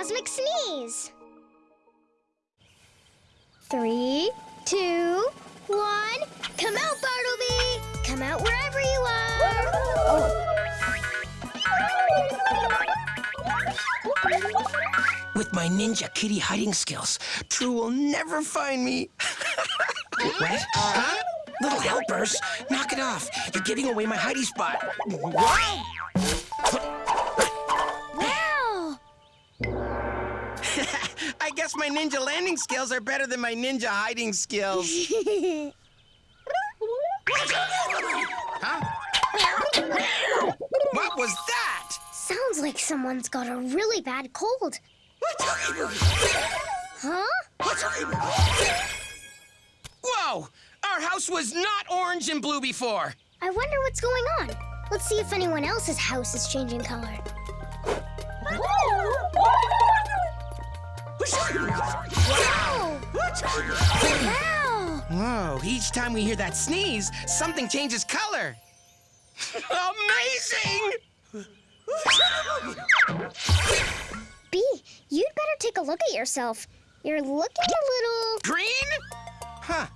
cosmic sneeze. Three, two, one. Come out, Bartleby! Come out wherever you are. With my ninja kitty hiding skills, True will never find me. what? Huh? Little helpers, knock it off. You're giving away my hiding spot. What? Guess my ninja landing skills are better than my ninja hiding skills. huh? What was that? Sounds like someone's got a really bad cold. Huh? Whoa! Our house was not orange and blue before. I wonder what's going on. Let's see if anyone else's house is changing color. Wow! Wow! Whoa, each time we hear that sneeze, something changes color. Amazing! B, you'd better take a look at yourself. You're looking a little... Green? Huh.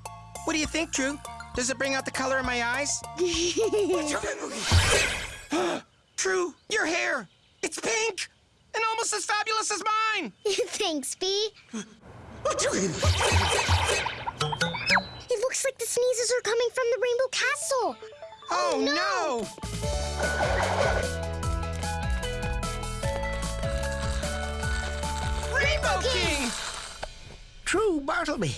What do you think, True? Does it bring out the color in my eyes? True, your hair. It's pink and almost as fabulous as mine. Thanks, B. It looks like the sneezes are coming from the Rainbow Castle. Oh, oh no. Rainbow King! True, Bartleby.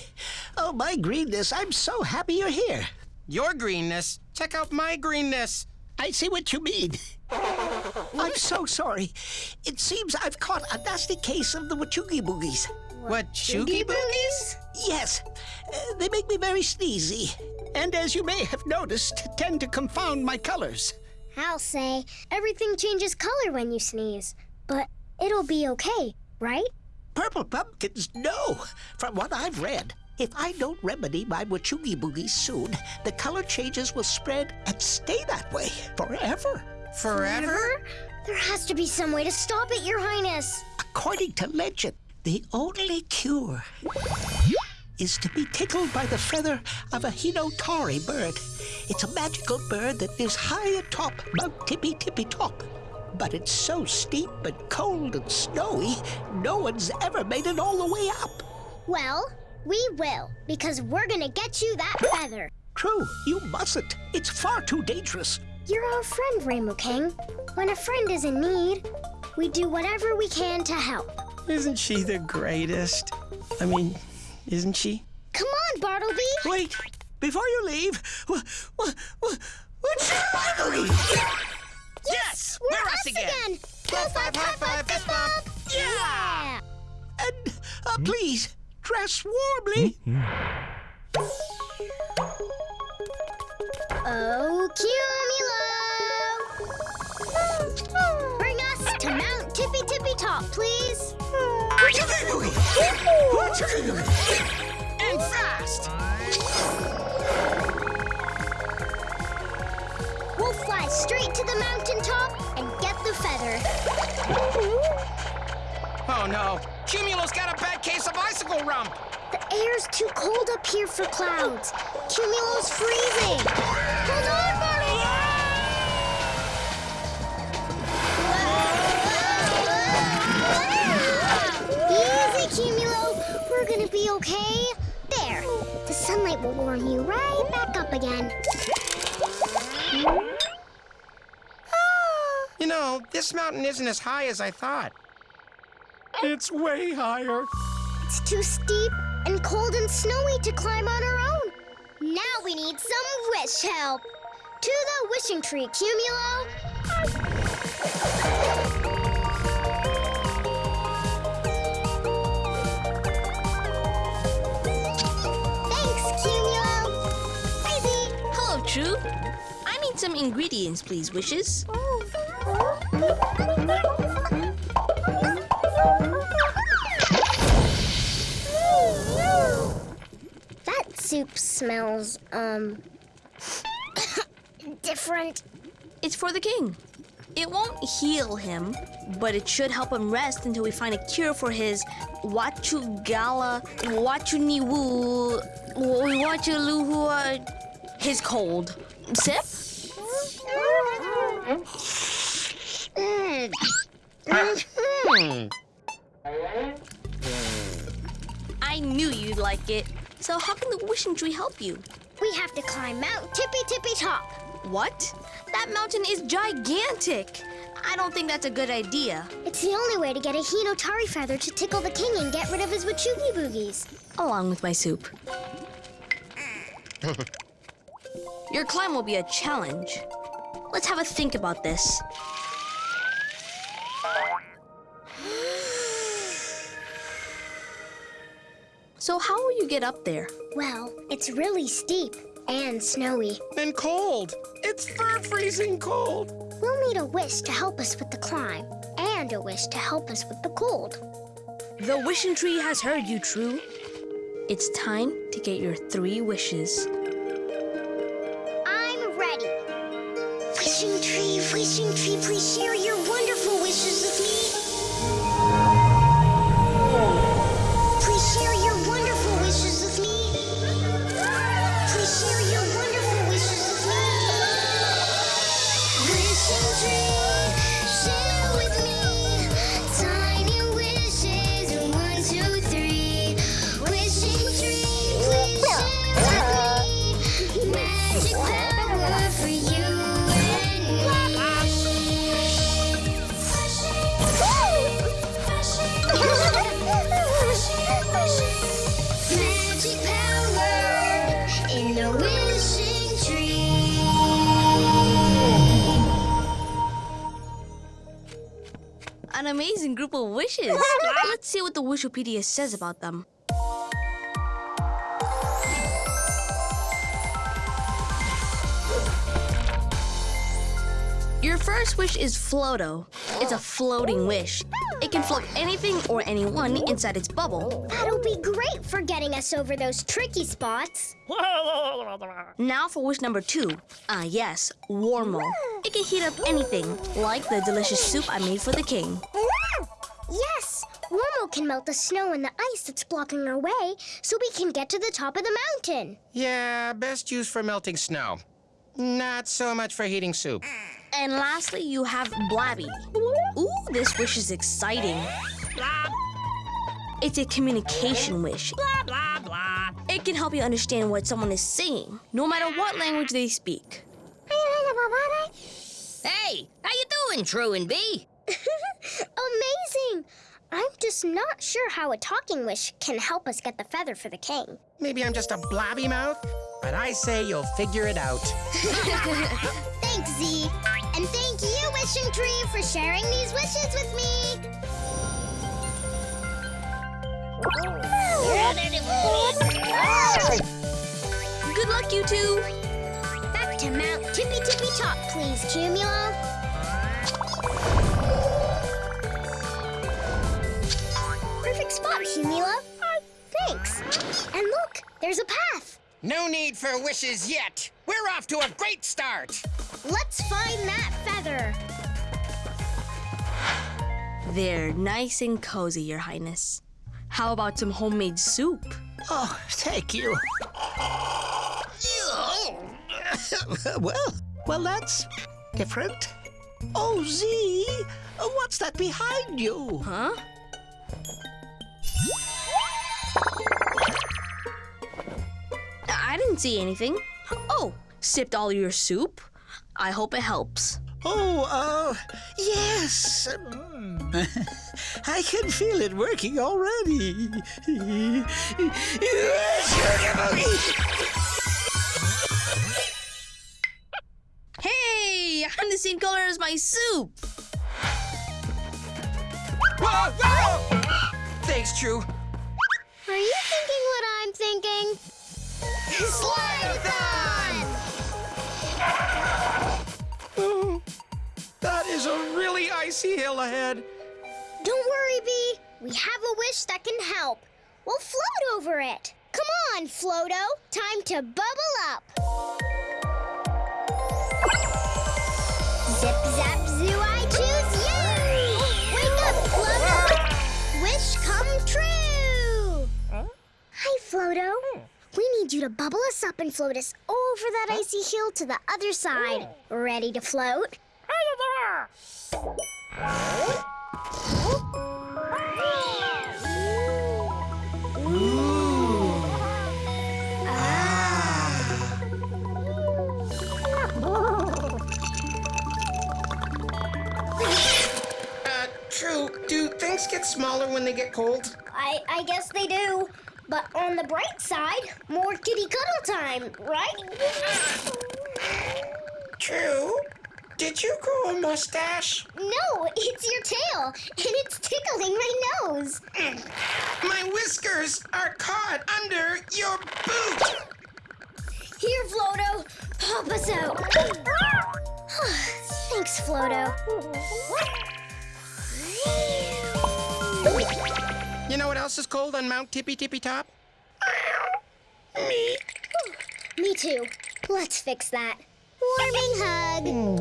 Oh, my greenness, I'm so happy you're here. Your greenness. Check out my greenness. I see what you mean. I'm so sorry. It seems I've caught a nasty case of the Wachugi Boogies. What, Choogie Boogies? Yes, uh, they make me very sneezy. And as you may have noticed, tend to confound my colors. I'll say, everything changes color when you sneeze. But it'll be okay, right? Purple pumpkins, no. From what I've read, if I don't remedy my Wachugi Boogies soon, the color changes will spread and stay that way forever. Forever? There has to be some way to stop it, Your Highness. According to legend, the only cure is to be tickled by the feather of a Hinotari bird. It's a magical bird that lives high atop Mount Tippy Tippy Top. But it's so steep and cold and snowy, no one's ever made it all the way up. Well, we will, because we're gonna get you that feather. True, you mustn't. It's far too dangerous. You're our friend, Rainbow King. When a friend is in need, we do whatever we can to help. Isn't she the greatest? I mean, isn't she? Come on, Bartleby! Wait, before you leave, wh- wh- wh- what's Yes! We're, We're us us again. again! Low five, high five, fist bump! Yeah! And uh, please, dress warmly. Oh, Cumulo! Bring us to Mount Tippy Tippy Top, please. And fast! We'll fly straight to the mountain top and get the feather. Oh no, Cumulo's got a bad case of icicle rump. The air's too cold up here for clouds. Cumulo's freezing. Hold on, Bartleby! Easy, Cumulo. We're gonna be okay. There. The sunlight will warm you right back up again. You know, this mountain isn't as high as I thought. It's way higher. It's too steep and cold and snowy to climb on our own. Now we need some wish help. To the wishing tree, Cumulo. Thanks, Cumulo. Crazy. Hello, True. I need some ingredients, please, Wishes. Oh, That soup smells, um, different. It's for the king. It won't heal him, but it should help him rest until we find a cure for his Wachugala, Wachuniwu, Wachaluhua, his cold. Sip? Hmm. I knew you'd like it. So how can the wishing tree help you? We have to climb Mount Tippy Tippy Top. What? That mountain is gigantic. I don't think that's a good idea. It's the only way to get a Hinotari feather to tickle the king and get rid of his Wachugi boogies. Along with my soup. Your climb will be a challenge. Let's have a think about this. So how will you get up there? Well, it's really steep and snowy. And cold. It's fur freezing cold. We'll need a wish to help us with the climb and a wish to help us with the cold. The wishing tree has heard you, True. It's time to get your three wishes. I'm ready. Wishing tree, wishing tree, please share your group of wishes. Let's see what the Wishipedia says about them. First wish is Floato. It's a floating wish. It can float anything or anyone inside its bubble. That'll be great for getting us over those tricky spots. Now for wish number two. Ah, yes, Warmo. It can heat up anything, like the delicious soup I made for the king. Yes, Warmo can melt the snow and the ice that's blocking our way so we can get to the top of the mountain. Yeah, best used for melting snow. Not so much for heating soup. And lastly, you have Blabby. Ooh, this wish is exciting. It's a communication wish. Blah, blah, blah. It can help you understand what someone is saying, no matter what language they speak. Hey, how you doing, True and B? Amazing! I'm just not sure how a talking wish can help us get the feather for the king. Maybe I'm just a blobby mouth, but I say you'll figure it out. Thanks, Z. And thank you, Wishing Tree, for sharing these wishes with me. Good luck, you two. Back to Mount Tippy Tippy Top, please, Cumulo. Perfect spot, Cumulo. Ah, thanks. And look, there's a path. No need for wishes yet. We're off to a great start. Let's find that feather. They're nice and cozy, Your Highness. How about some homemade soup? Oh, thank you. well, well, that's different. Oh, Z, what's that behind you? Huh? I didn't see anything. Oh, sipped all your soup? I hope it helps. Oh, uh, yes. Mm. I can feel it working already. Hey, I'm the same color as my soup. Whoa, whoa! Thanks, True. Are you thinking what I'm thinking? Slide-a-thon! That is a really icy hill ahead. Don't worry, Bee. We have a wish that can help. We'll float over it. Come on, Floato. Time to bubble up. Zip, zap, zoo, I choose you! Wake up, Floato. Wish come true! Huh? Hi, Floato. Hmm. We need you to bubble us up and float us over that icy hill to the other side. Ready to float? True, do things get smaller when they get cold? I, I guess they do. But on the bright side, more kitty cuddle time, right? True. Did you grow a mustache? No, it's your tail, and it's tickling my nose. Mm. My whiskers are caught under your boot. Here, Floato, pop us out. Thanks, Floato. You know what else is cold on Mount Tippy Tippy Top? Me. Me too. Let's fix that. Warming hug. Hmm.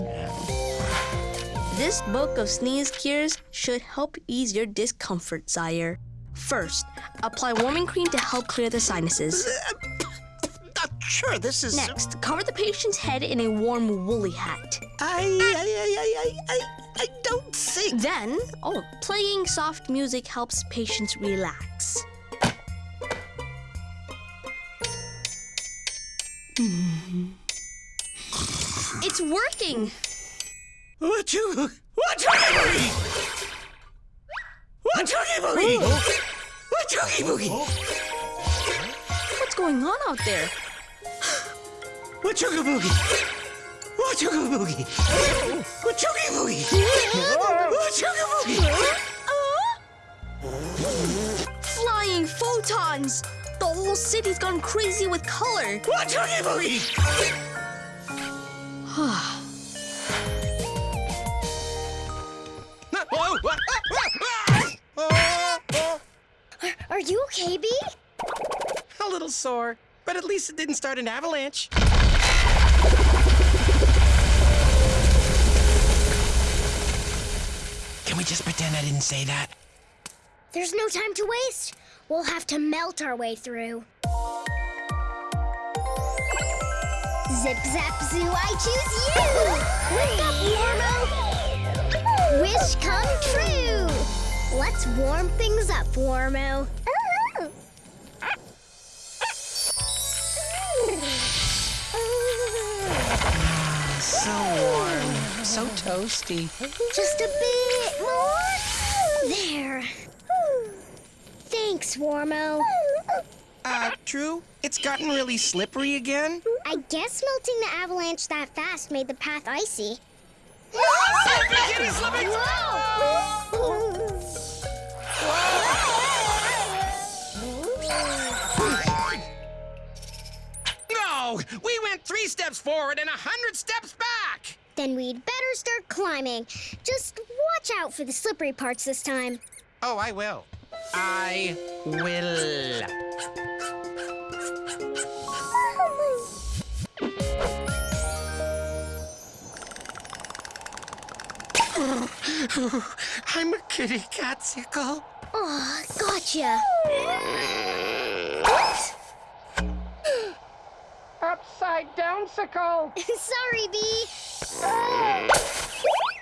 This book of sneeze cures should help ease your discomfort, Sire. First, apply warming cream to help clear the sinuses. Uh, Not sure this is. Next, cover the patient's head in a warm woolly hat. I, I, I, I, I, I, I don't think. Then, oh, playing soft music helps patients relax. Hmm. It's working! What you? What you boogie? What you boogie? Oh. What you boogie? What's going on out there? What you boogie? What you boogie? What you boogie? What you boogie? Flying photons! The whole city's gone crazy with color. What you boogie? Are you okay, Bee? A little sore, but at least it didn't start an avalanche. Can we just pretend I didn't say that? There's no time to waste. We'll have to melt our way through. Zip zap zoo, I choose you! Wake up, Warmo! Wish come true! Let's warm things up, Warmo. So warm, so toasty. Just a bit more. There. Thanks, Warmo. Uh, True, it's gotten really slippery again. I guess melting the avalanche that fast made the path icy. Kitty! No, we went three steps forward and a hundred steps back. Then we'd better start climbing. Just watch out for the slippery parts this time. Oh, I will. I will. I'm a kitty catsicle. Oh, gotcha. Upside down sickle. Sorry, Bee.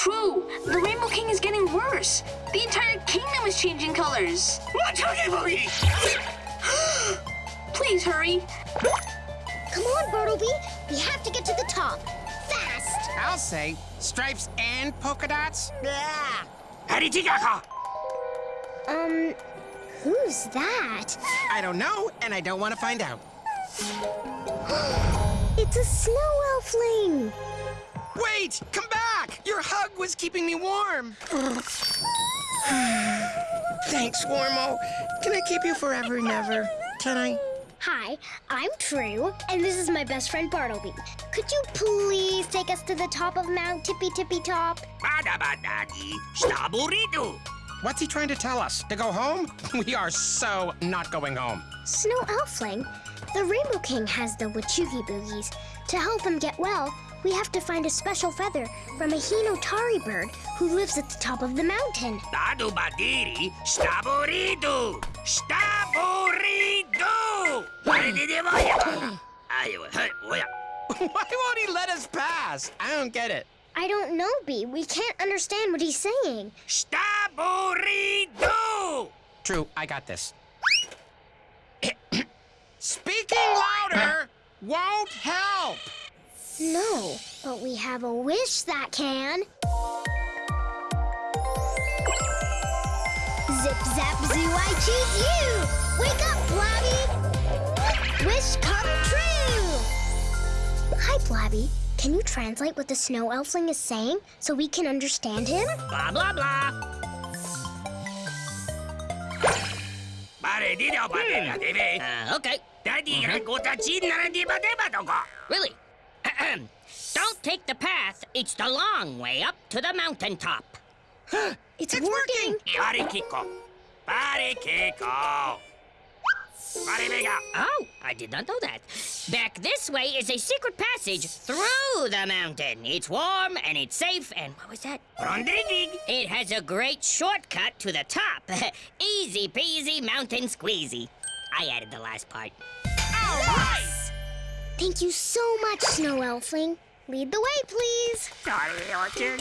True, the Rainbow King is getting worse. The entire kingdom is changing colors. Watch out, Boogie! Please hurry. Come on, Bartleby. We have to get to the top. Fast. I'll say stripes and polka dots. Yeah! Um, who's that? I don't know, and I don't want to find out. It's a snow elfling. Wait, come back! Your hug was keeping me warm. Thanks, Warmo. Can I keep you forever and ever? Can I? Hi, I'm True, and this is my best friend Bartleby. Could you please take us to the top of Mount Tippy Tippy Top? What's he trying to tell us? To go home? We are so not going home. Snow Elfling, the Rainbow King has the Wachugi Boogies. To help him get well, we have to find a special feather from a Hinotari bird who lives at the top of the mountain. Dadu badiri, staburidu! Staburidu! Oh, Why won't he let us pass? I don't get it. I don't know, B. We can't understand what he's saying. Staburidu! True, I got this. Speaking louder won't help. No, but we have a wish that can. Zip zap zoo, I choose you! Wake up, Blabby. Wish come true! Hi, Blabby, Can you translate what the snow elfling is saying so we can understand him? Blah, blah, blah. Hmm. Uh, okay. Daddy, mm -hmm. Really? Don't take the path. It's the long way up to the mountaintop. It's, working! Parikiko. Parikiko. Paribega. Oh, I did not know that. Back this way is a secret passage through the mountain. It's warm and it's safe and what was that? Rondridig. It has a great shortcut to the top. Easy peasy mountain squeezy. I added the last part. All right. Thank you so much, Snow Elfling. Lead the way, please.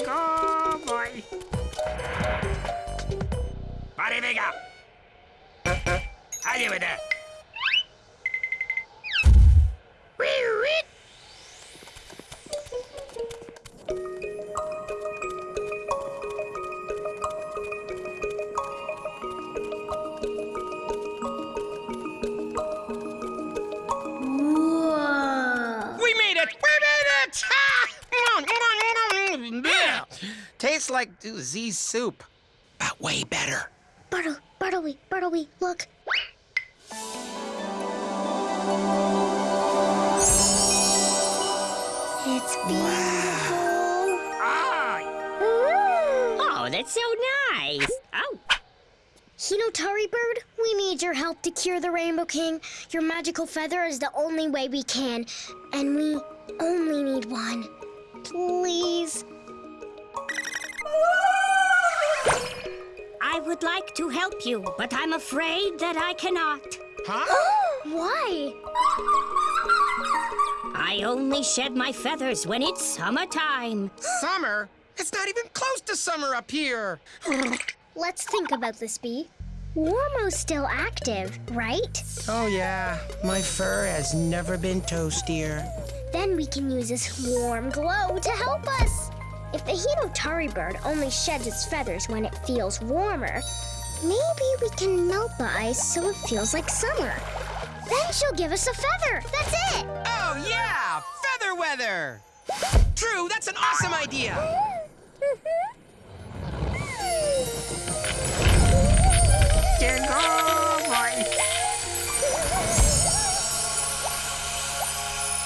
go, boy. Paribega. Arrivederci. Whoa! Tastes like Z soup, but way better. Bartle, Bartleby, Bartleby, look. It's beautiful. Ooh. Oh, that's so nice. Oh, Hinotari Bird, we need your help to cure the Rainbow King. Your magical feather is the only way we can, and we only need one. Please. Would like to help you, but I'm afraid that I cannot. Huh? Why? I only shed my feathers when it's summertime. Summer? It's not even close to summer up here. Let's think about this, Bee. Warmo's still active, right? Oh, yeah. My fur has never been toastier. Then we can use this warm glow to help us. If the Hinotari bird only sheds its feathers when it feels warmer, maybe we can melt the ice so it feels like summer. Then she'll give us a feather. That's it. Oh, yeah! Feather weather! True, that's an awesome idea!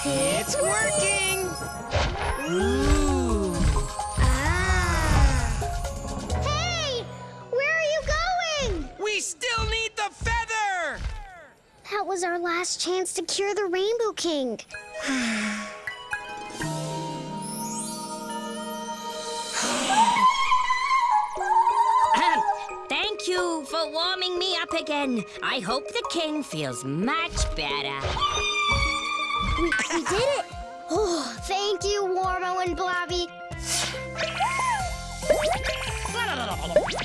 It's working! That was our last chance to cure the Rainbow King. Thank you for warming me up again. I hope the king feels much better. We, we did it. Oh, thank you, Warmo and Blabby.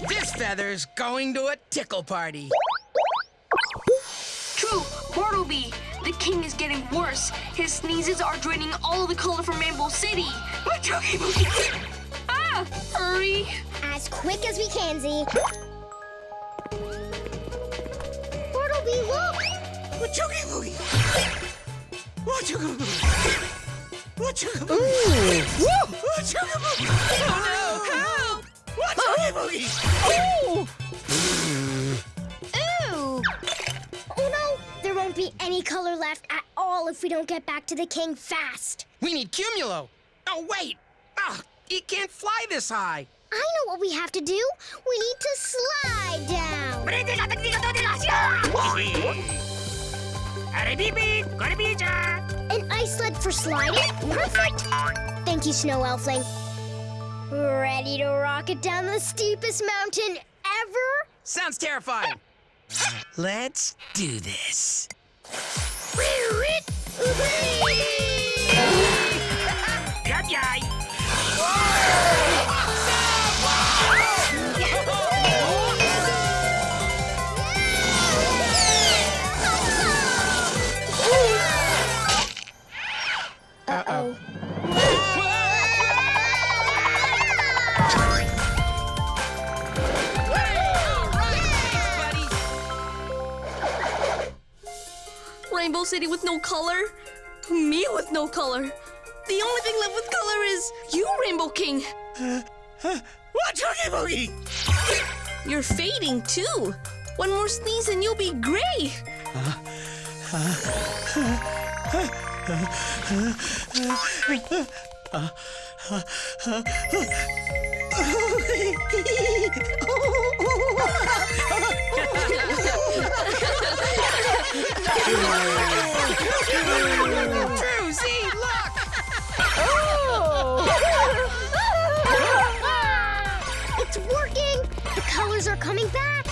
This feather's going to a tickle party. True, Bartleby. The king is getting worse. His sneezes are draining all the color from Rainbow City. ah, hurry. As quick as we can, Z. Bartleby, look! Wachoogie boogie! Wachoogie boogie! Wachoogie boogie! Wachoogie boogie! Oh no! Help! Wachoogie boogie! Ooh! Be any color left at all if we don't get back to the king fast. We need Cumulo! Oh, wait! Ah, he can't fly this high! I know what we have to do. We need to slide down. An ice sled for sliding? Perfect! Thank you, Snow Elfling. Ready to rocket down the steepest mountain ever? Sounds terrifying! Let's do this. Got ya! Uh-oh. Rainbow City with no color? Me with no color? The only thing left with color is you, Rainbow King. What's Oogie Boogie? You're fading too. One more sneeze and you'll be gray. Oh, True, see, look! It's working! The colors are coming back!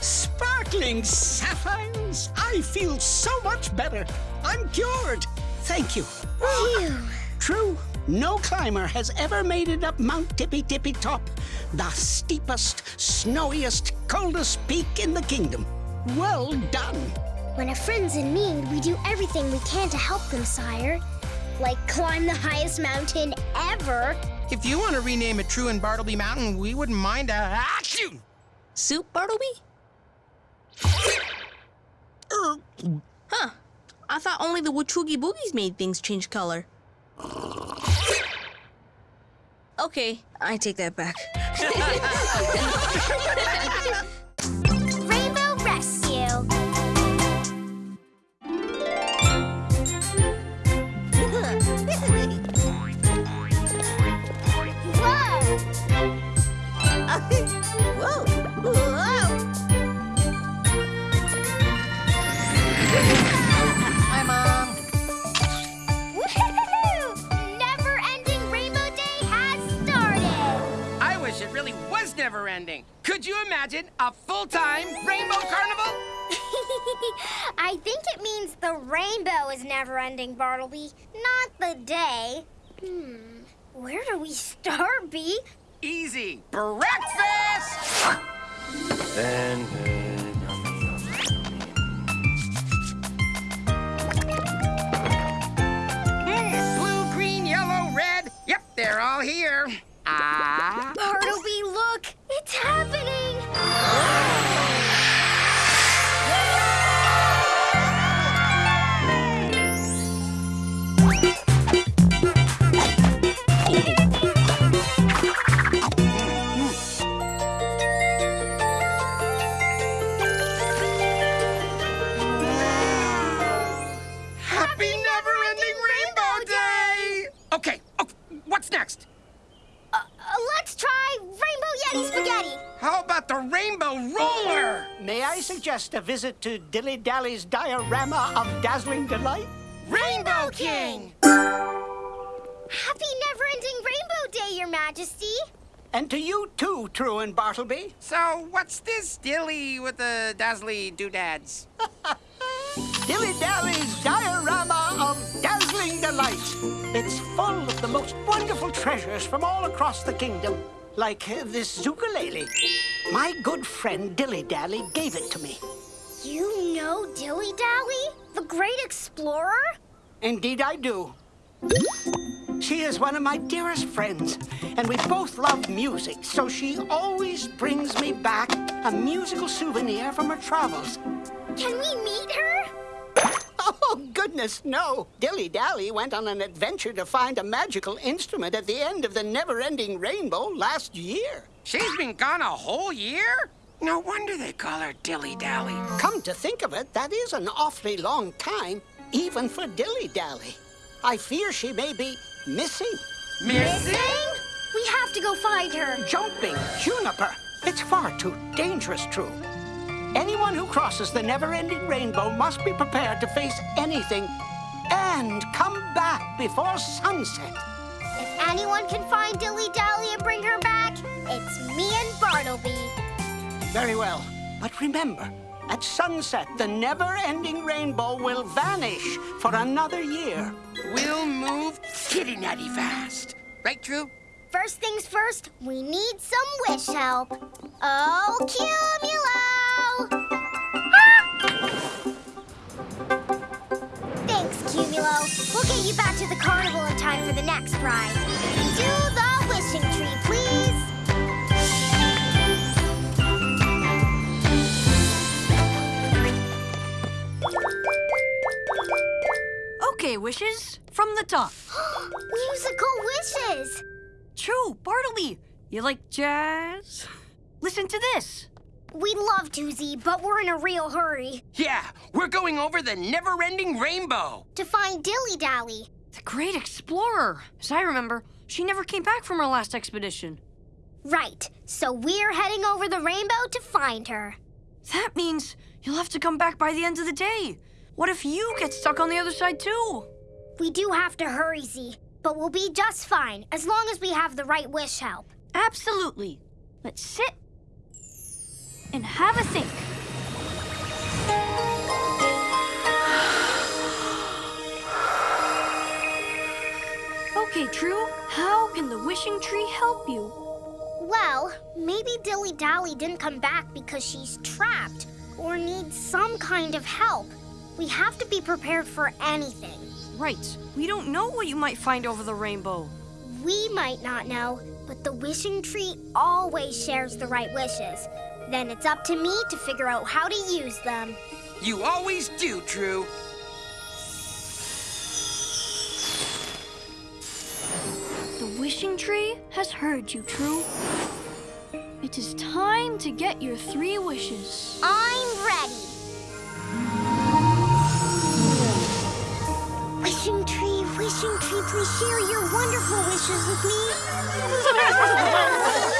Sparkling sapphires! I feel so much better. I'm cured. Thank you. Phew. True, no climber has ever made it up Mount Tippy Tippy Top, the steepest, snowiest, coldest peak in the kingdom. Well done. When a friend's in need, we do everything we can to help them, sire. Like climb the highest mountain ever. If you want to rename it True and Bartleby Mountain, we wouldn't mind a achoo! Soup, Bartleby? Huh. I thought only the Wachoogie Boogies made things change color. Okay, I take that back. is never-ending, Bartleby, not the day. Hmm. Where do we start, Bee? Easy. Breakfast! Mm, Blue, green, yellow, red. Yep, they're all here. Ah. Bartleby, look! It's happening! What's next? Uh, uh, let's try Rainbow Yeti Spaghetti. How about the Rainbow Roller? May I suggest a visit to Dilly Dally's diorama of dazzling delight? Rainbow King! Happy never-ending Rainbow Day, Your Majesty. And to you too, True and Bartleby. So, what's this dilly with the dazzly doodads? Dilly Dally's diorama of dazzling delight. It's full of the most wonderful treasures from all across the kingdom, like uh, this ukulele. My good friend Dilly Dally gave it to me. You know Dilly Dally, the great explorer? Indeed, I do. She is one of my dearest friends, and we both love music, so she always brings me back a musical souvenir from her travels. Can we meet her? Oh, goodness, no. Dilly Dally went on an adventure to find a magical instrument at the end of the never ending rainbow last year. She's been gone a whole year? No wonder they call her Dilly Dally. Come to think of it, that is an awfully long time, even for Dilly Dally. I fear she may be missing. Missing? We have to go find her. Jumping, Juniper. It's far too dangerous, True. Anyone who crosses the never-ending rainbow must be prepared to face anything and come back before sunset. If anyone can find Dilly Dally and bring her back, it's me and Bartleby. Very well. But remember, At sunset, the never-ending rainbow will vanish for another year. We'll move kitty nutty fast. Right, True? First things first, we need some wish help. Oh, Cumulo! Thanks, Cumulo. We'll get you back to the carnival in time for the next ride. To the wishing tree, please. Okay, wishes from the top. Musical wishes! True, Bartleby. You like jazz? Listen to this. We'd love to, Z, but we're in a real hurry. Yeah, we're going over the never-ending rainbow. To find Dilly Dally. The great explorer. As I remember, she never came back from her last expedition. Right, so we're heading over the rainbow to find her. That means you'll have to come back by the end of the day. What if you get stuck on the other side too? We do have to hurry, Z, but we'll be just fine as long as we have the right wish help. Absolutely. Let's sit and have a think. Okay, True. How can the wishing tree help you? Well, maybe Dilly Dally didn't come back because she's trapped or needs some kind of help. We have to be prepared for anything. Right. We don't know what you might find over the rainbow. We might not know, but the wishing tree always shares the right wishes. Then it's up to me to figure out how to use them. You always do, True. The wishing tree has heard you, True. It is time to get your three wishes. I'm ready. Wishing tree, wishing tree, please share your wonderful wishes with me.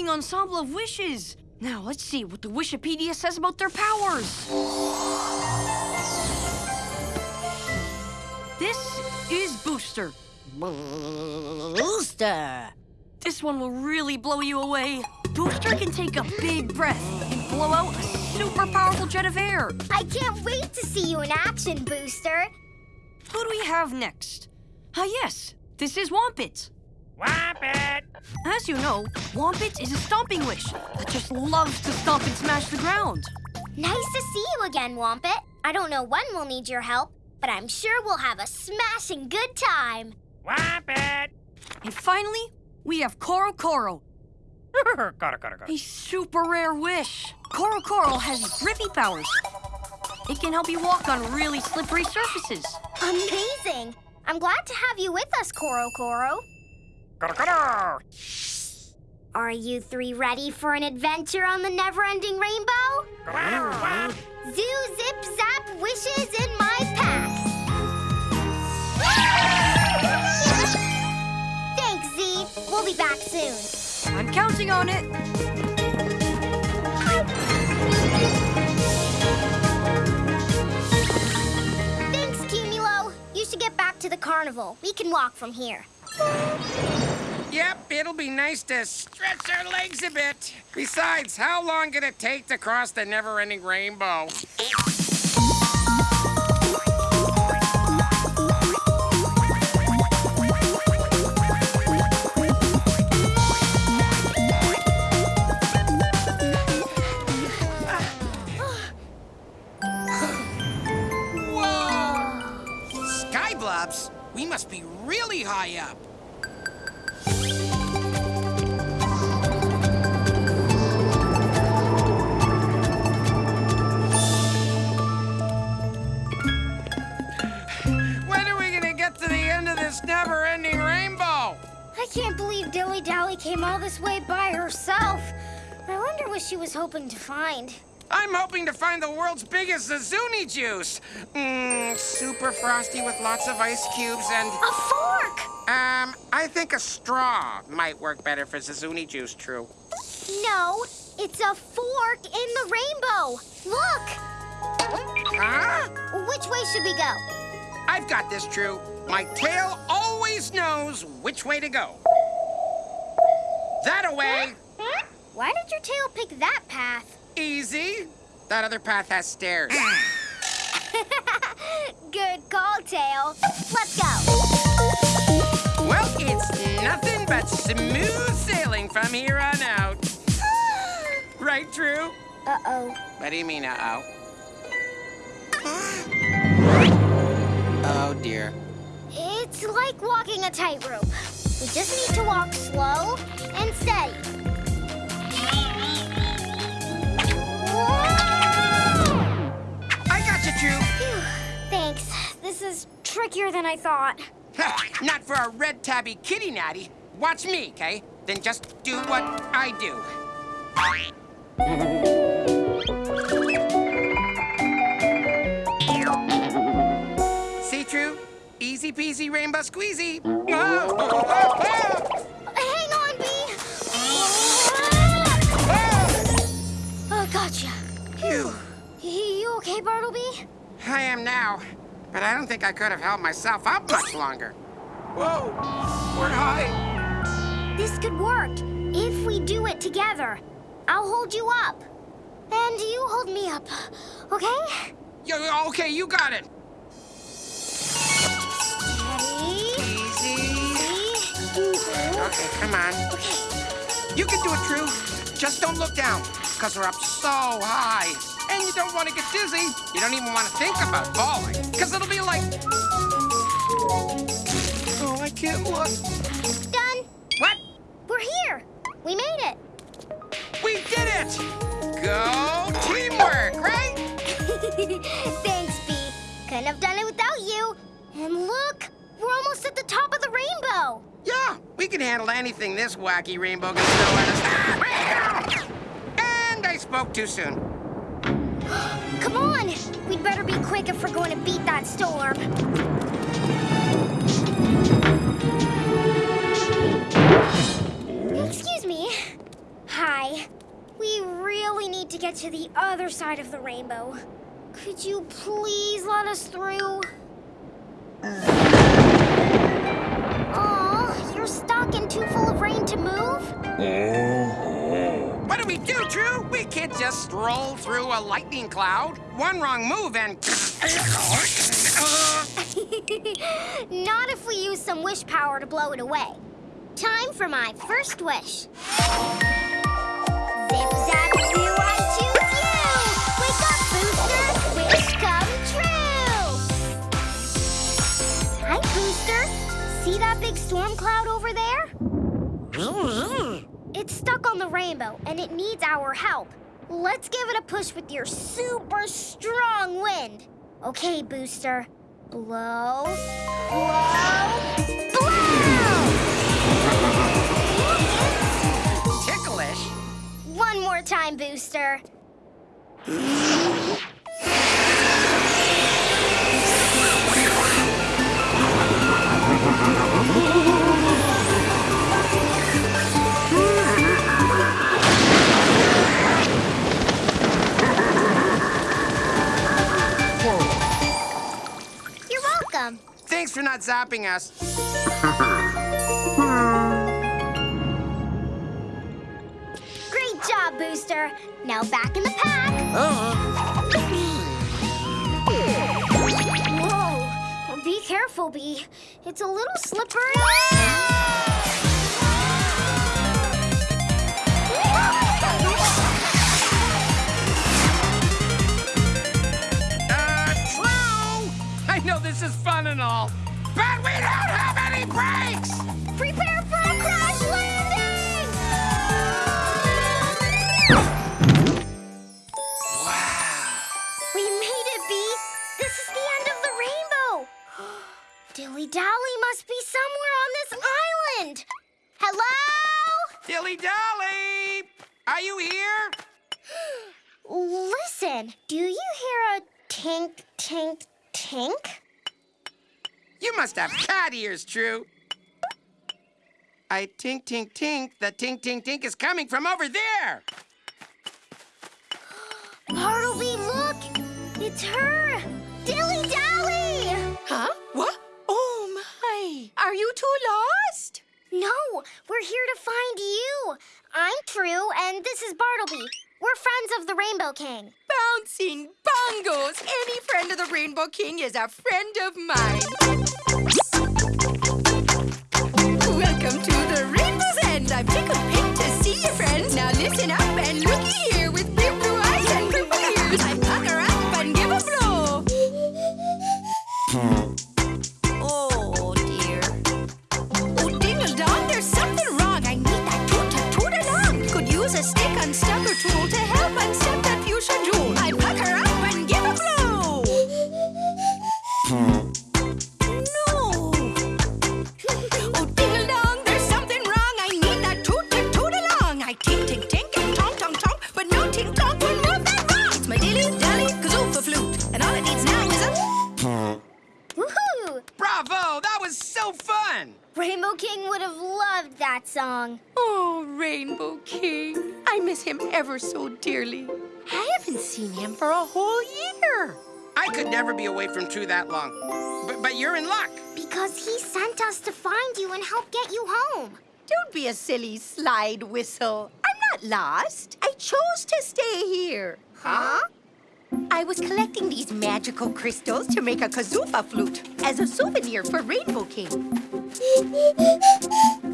exciting ensemble of wishes! Now let's see what the Wishipedia says about their powers. This is Booster. Booster. This one will really blow you away. Booster can take a big breath and blow out a super powerful jet of air. I can't wait to see you in action, Booster. Who do we have next? Ah, yes, this is Wompit. Wampet! As you know, Wompit is a stomping wish that just loves to stomp and smash the ground. Nice to see you again, Wompet. I don't know when we'll need your help, but I'm sure we'll have a smashing good time. Wampet! And finally, we have Koro Koro, Gotta, gotta, gotta. a super rare wish. Koro Koro has grippy powers. It can help you walk on really slippery surfaces. Amazing! I'm glad to have you with us, Koro Koro. Are you three ready for an adventure on the never-ending rainbow? Zoo zip zap wishes in my pack. Thanks, Z. We'll be back soon. I'm counting on it. Thanks, Cumulo. You should get back to the carnival. We can walk from here. Yep, it'll be nice to stretch our legs a bit. Besides, how long did it take to cross the never-ending rainbow? Sky blobs? We must be really high up. When are we gonna get to the end of this never-ending rainbow? I can't believe Dilly Dally came all this way by herself. I wonder what she was hoping to find. I'm hoping to find the world's biggest Zazuni juice. Mmm, super frosty with lots of ice cubes and... A fork! Um, I think a straw might work better for Zazuni juice, True. No, it's a fork in the rainbow. Look! Huh? Which way should we go? I've got this, True. My tail always knows which way to go. That away. Why did your tail pick that path? Easy. That other path has stairs. Good call, Tail. Let's go. well, it's nothing but smooth sailing from here on out. right, True? Uh-oh. What do you mean, uh-oh? oh, dear. It's like walking a tightrope. We just need to walk slow and steady. I got you, True. Phew, Thanks. This is trickier than I thought. Not for a red tabby kitty natty. Watch me, okay? Then just do what I do. See, True? Easy peasy rainbow squeezy. Oh, oh, oh, okay, Bartleby? I am now, but I don't think I could have held myself up much longer. Whoa, we're high. This could work if we do it together. I'll hold you up. And you hold me up, okay? Yo, okay, you got it. Ready? Easy. Easy. Okay, come on. Okay. You can do it, True. Just don't look down, because we're up so high. And you don't want to get dizzy. You don't even want to think about falling, because it'll be like... Oh, I can't look. Done. What? We're here. We made it. We did it! Go teamwork, right? Thanks, Bee. Couldn't have done it without you. And look, we're almost at the top of the rainbow. Yeah, we can handle anything this wacky rainbow can throw at us. Ah! And I spoke too soon. Come on. We'd better be quick if we're going to beat that storm. Excuse me. Hi. We really need to get to the other side of the rainbow. Could you please let us through? Aw, you're stuck and too full of rain to move? Mm-hmm. What do we do, True? We can't just stroll through a lightning cloud. One wrong move and... Not if we use some wish power to blow it away. Time for my first wish. Zip zap zoo, I choose you! Wake up, Booster! Wish come true! Hi, Booster. See that big storm cloud over there? It's stuck on the rainbow, and it needs our help. Let's give it a push with your super strong wind. Okay, Booster. Blow, blow, blow! Ticklish? One more time, Booster. Thanks for not zapping us. Great job, Booster. Now back in the pack. Uh-huh. Whoa. Be careful, Bee. It's a little slippery. I know this is fun and all, but we don't have any brakes! Prepare for a crash landing! Wow. We made it, Bee. This is the end of the rainbow. Dilly Dally must be somewhere on this island. Hello? Dilly Dally! Are you here? Listen, do you hear a tink, tink, tink? You must have cat ears, True. I tink, tink, tink. The tink, tink, tink is coming from over there. Bartleby, look! It's her! Dilly Dally! Huh? What? Oh my! Are you two lost? No, we're here to find you. I'm True, and this is Bartleby. We're friends of the Rainbow King. Bouncing bongos! Any friend of the Rainbow King is a friend of mine. Welcome to the Rainbow's End. I'm tickled pink to see you, friends. Now listen up and looky ever so dearly. I haven't seen him for a whole year. I could never be away from True that long. But, but you're in luck. Because he sent us to find you and help get you home. Don't be a silly slide whistle. I'm not lost. I chose to stay here. Huh? I was collecting these magical crystals to make a kazoofa flute as a souvenir for Rainbow King.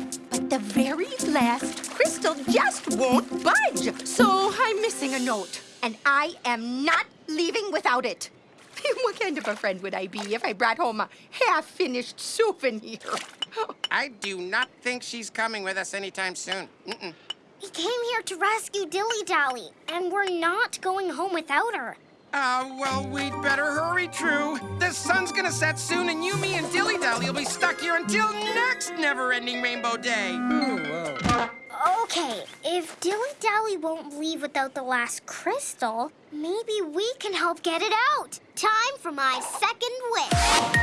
But the very last crystal just won't budge. So I'm missing a note. And I am not leaving without it. what kind of a friend would I be if I brought home a half-finished souvenir? I do not think she's coming with us anytime soon. Mm-mm. We came here to rescue Dilly Dally, and we're not going home without her. Uh, well, we'd better hurry, True. The sun's gonna set soon, and you, me, and Dilly Dally will be stuck here until next never-ending Rainbow Day. Okay, if Dilly Dally won't leave without the last crystal, maybe we can help get it out. Time for my second wish.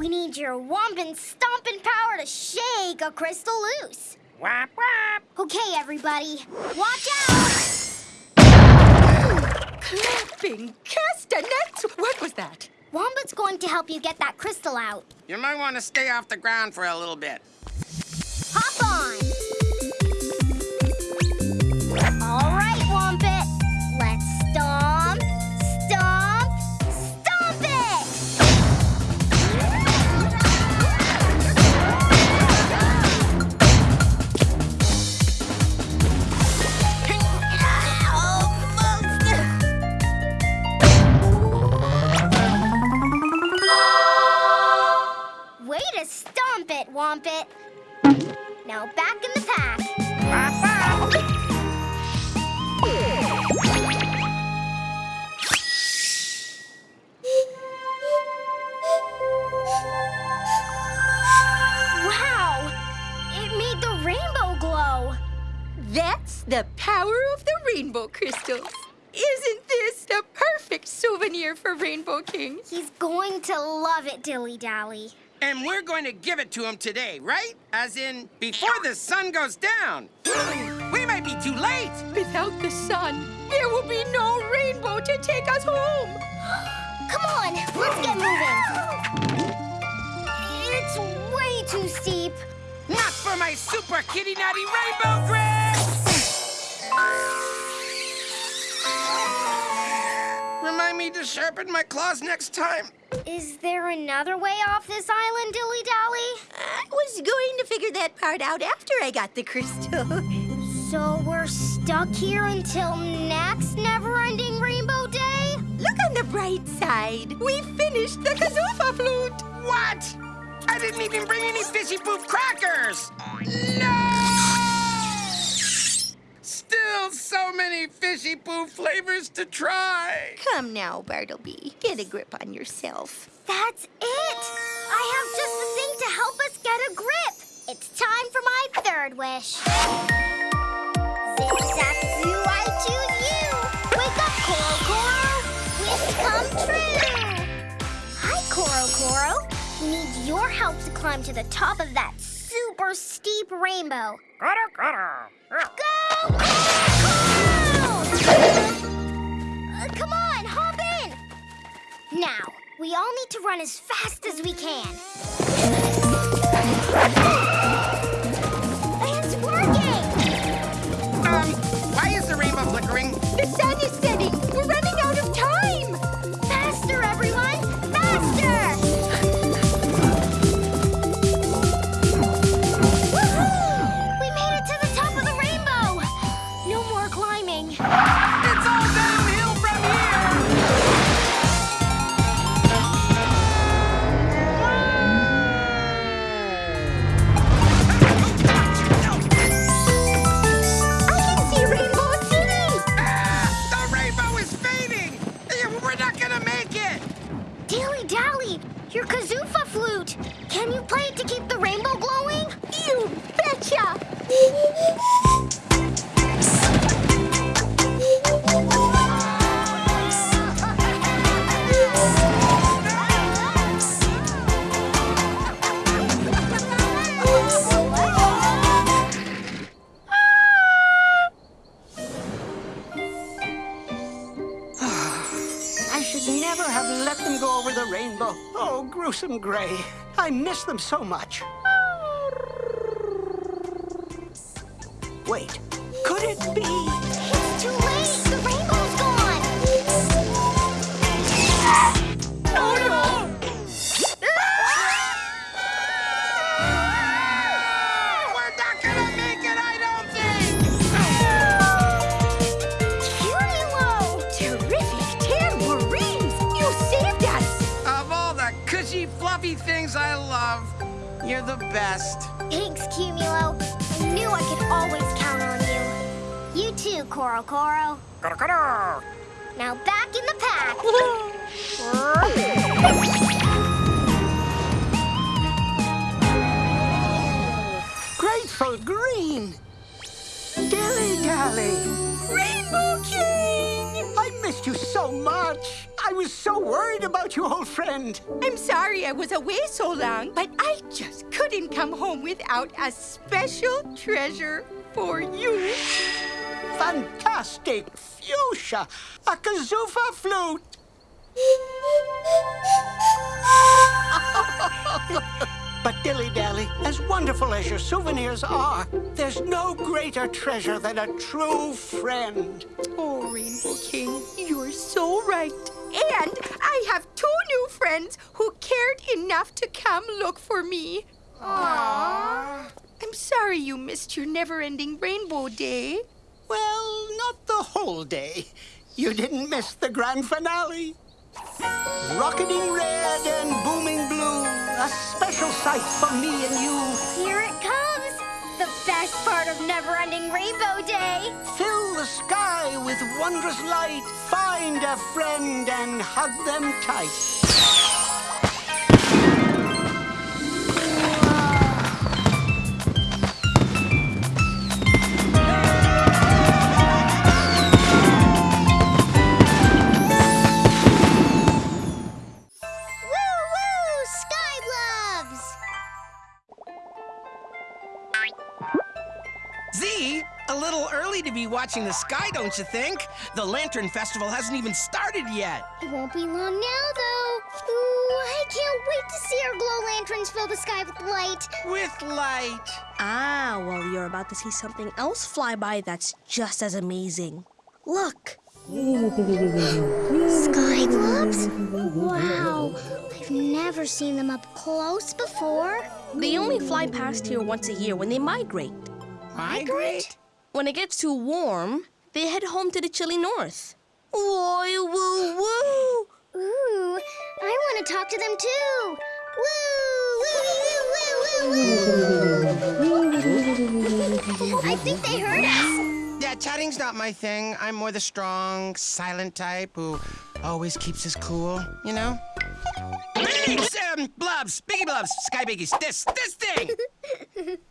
We need your wompin' stomping power to shake a crystal loose. Whap, whap. Okay, everybody, watch out! Clapping castanets! What was that? Wombit's going to help you get that crystal out. You might want to stay off the ground for a little bit. Hop on! It. Now back in the pack. Wow! It made the rainbow glow. That's the power of the rainbow crystals. Isn't this the perfect souvenir for Rainbow King? He's going to love it, Dilly Dally. And we're going to give it to him today, right? As in, before the sun goes down. We might be too late. Without the sun, there will be no rainbow to take us home. Come on, let's get moving. It's way too steep. Not for my super kitty natty rainbow grip! Remind me to sharpen my claws next time. Is there another way off this island, Dilly Dally? I was going to figure that part out after I got the crystal. So we're stuck here until next never-ending Rainbow Day? Look on the bright side. We finished the kazoofa flute. What? I didn't even bring any fishy poof crackers! No! Still so many fishy poo flavors to try. Come now, Bartleby. Get a grip on yourself. That's it! I have just the thing to help us get a grip. It's time for my third wish. Zip, zap, zoo, I choose you. Wake up, Coro Coro. Wish come true. Hi, Coro. We need your help to climb to the top of that super steep rainbow. Coro. Go, Uh, come on, hop in. Now, we all need to run as fast as we can. It's working! Um, why is the rainbow flickering? The sun is never have let them go over the rainbow. Oh, gruesome gray. I miss them so much. There's no greater treasure than a true friend. Oh, Rainbow King, you're so right. And I have two new friends who cared enough to come look for me. Aww. I'm sorry you missed your never-ending Rainbow Day. Well, not the whole day. You didn't miss the grand finale. Rocketing red and booming blue, a special sight for me and you. Here it comes. The best part of Never Ending Rainbow Day. Fill the sky with wondrous light. Find a friend and hug them tight. Little early to be watching the sky, don't you think? The Lantern Festival hasn't even started yet. It won't be long now, though. Ooh, I can't wait to see our glow lanterns fill the sky with light. With light. Ah, well, you're about to see something else fly by that's just as amazing. Look. Sky globes? Wow, I've never seen them up close before. They only fly past here once a year when they migrate. Migrate? When it gets too warm, they head home to the chilly north. Why, woo, woo! Ooh, I want to talk to them too. Woo, woo, woo, woo, woo, woo. I think they heard us. Yeah, chatting's not my thing. I'm more the strong, silent type who always keeps us cool, you know? Bigs, um, blubs, biggie blubs, sky biggies, this, this thing!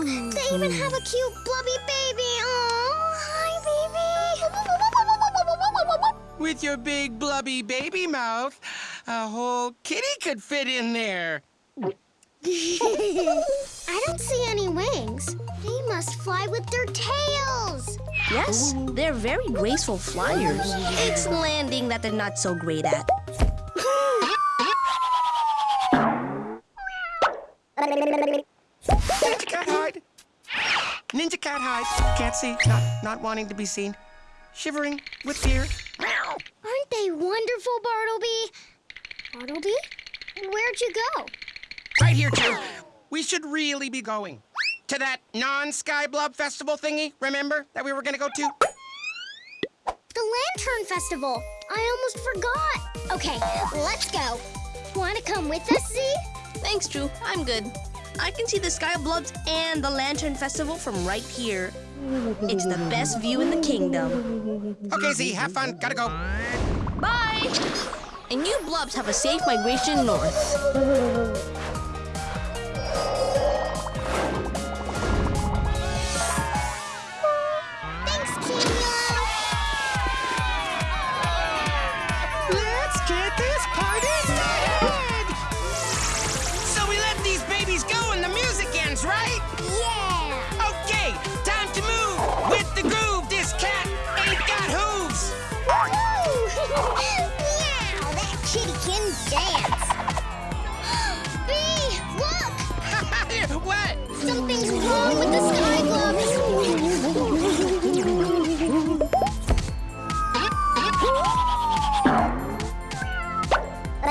They even have a cute blubby baby. Oh, hi, baby. With your big blubby baby mouth, a whole kitty could fit in there. I don't see any wings. They must fly with their tails. Yes, they're very graceful flyers. It's landing that they're not so great at. Ninja cat hide. Ninja cat hide. Can't see. Not not wanting to be seen. Shivering with fear. Aren't they wonderful, Bartleby? Bartleby? And where'd you go? Right here, too. We should really be going. To that non-Sky Blub Festival thingy, remember, that we were gonna go to? The Lantern Festival. I almost forgot. Okay, let's go. Want to come with us, Z? Thanks, True. I'm good. I can see the Sky Blubs and the Lantern Festival from right here. It's the best view in the kingdom. Okay, Z, have fun. Gotta go. Bye! And you Blubs have a safe migration north.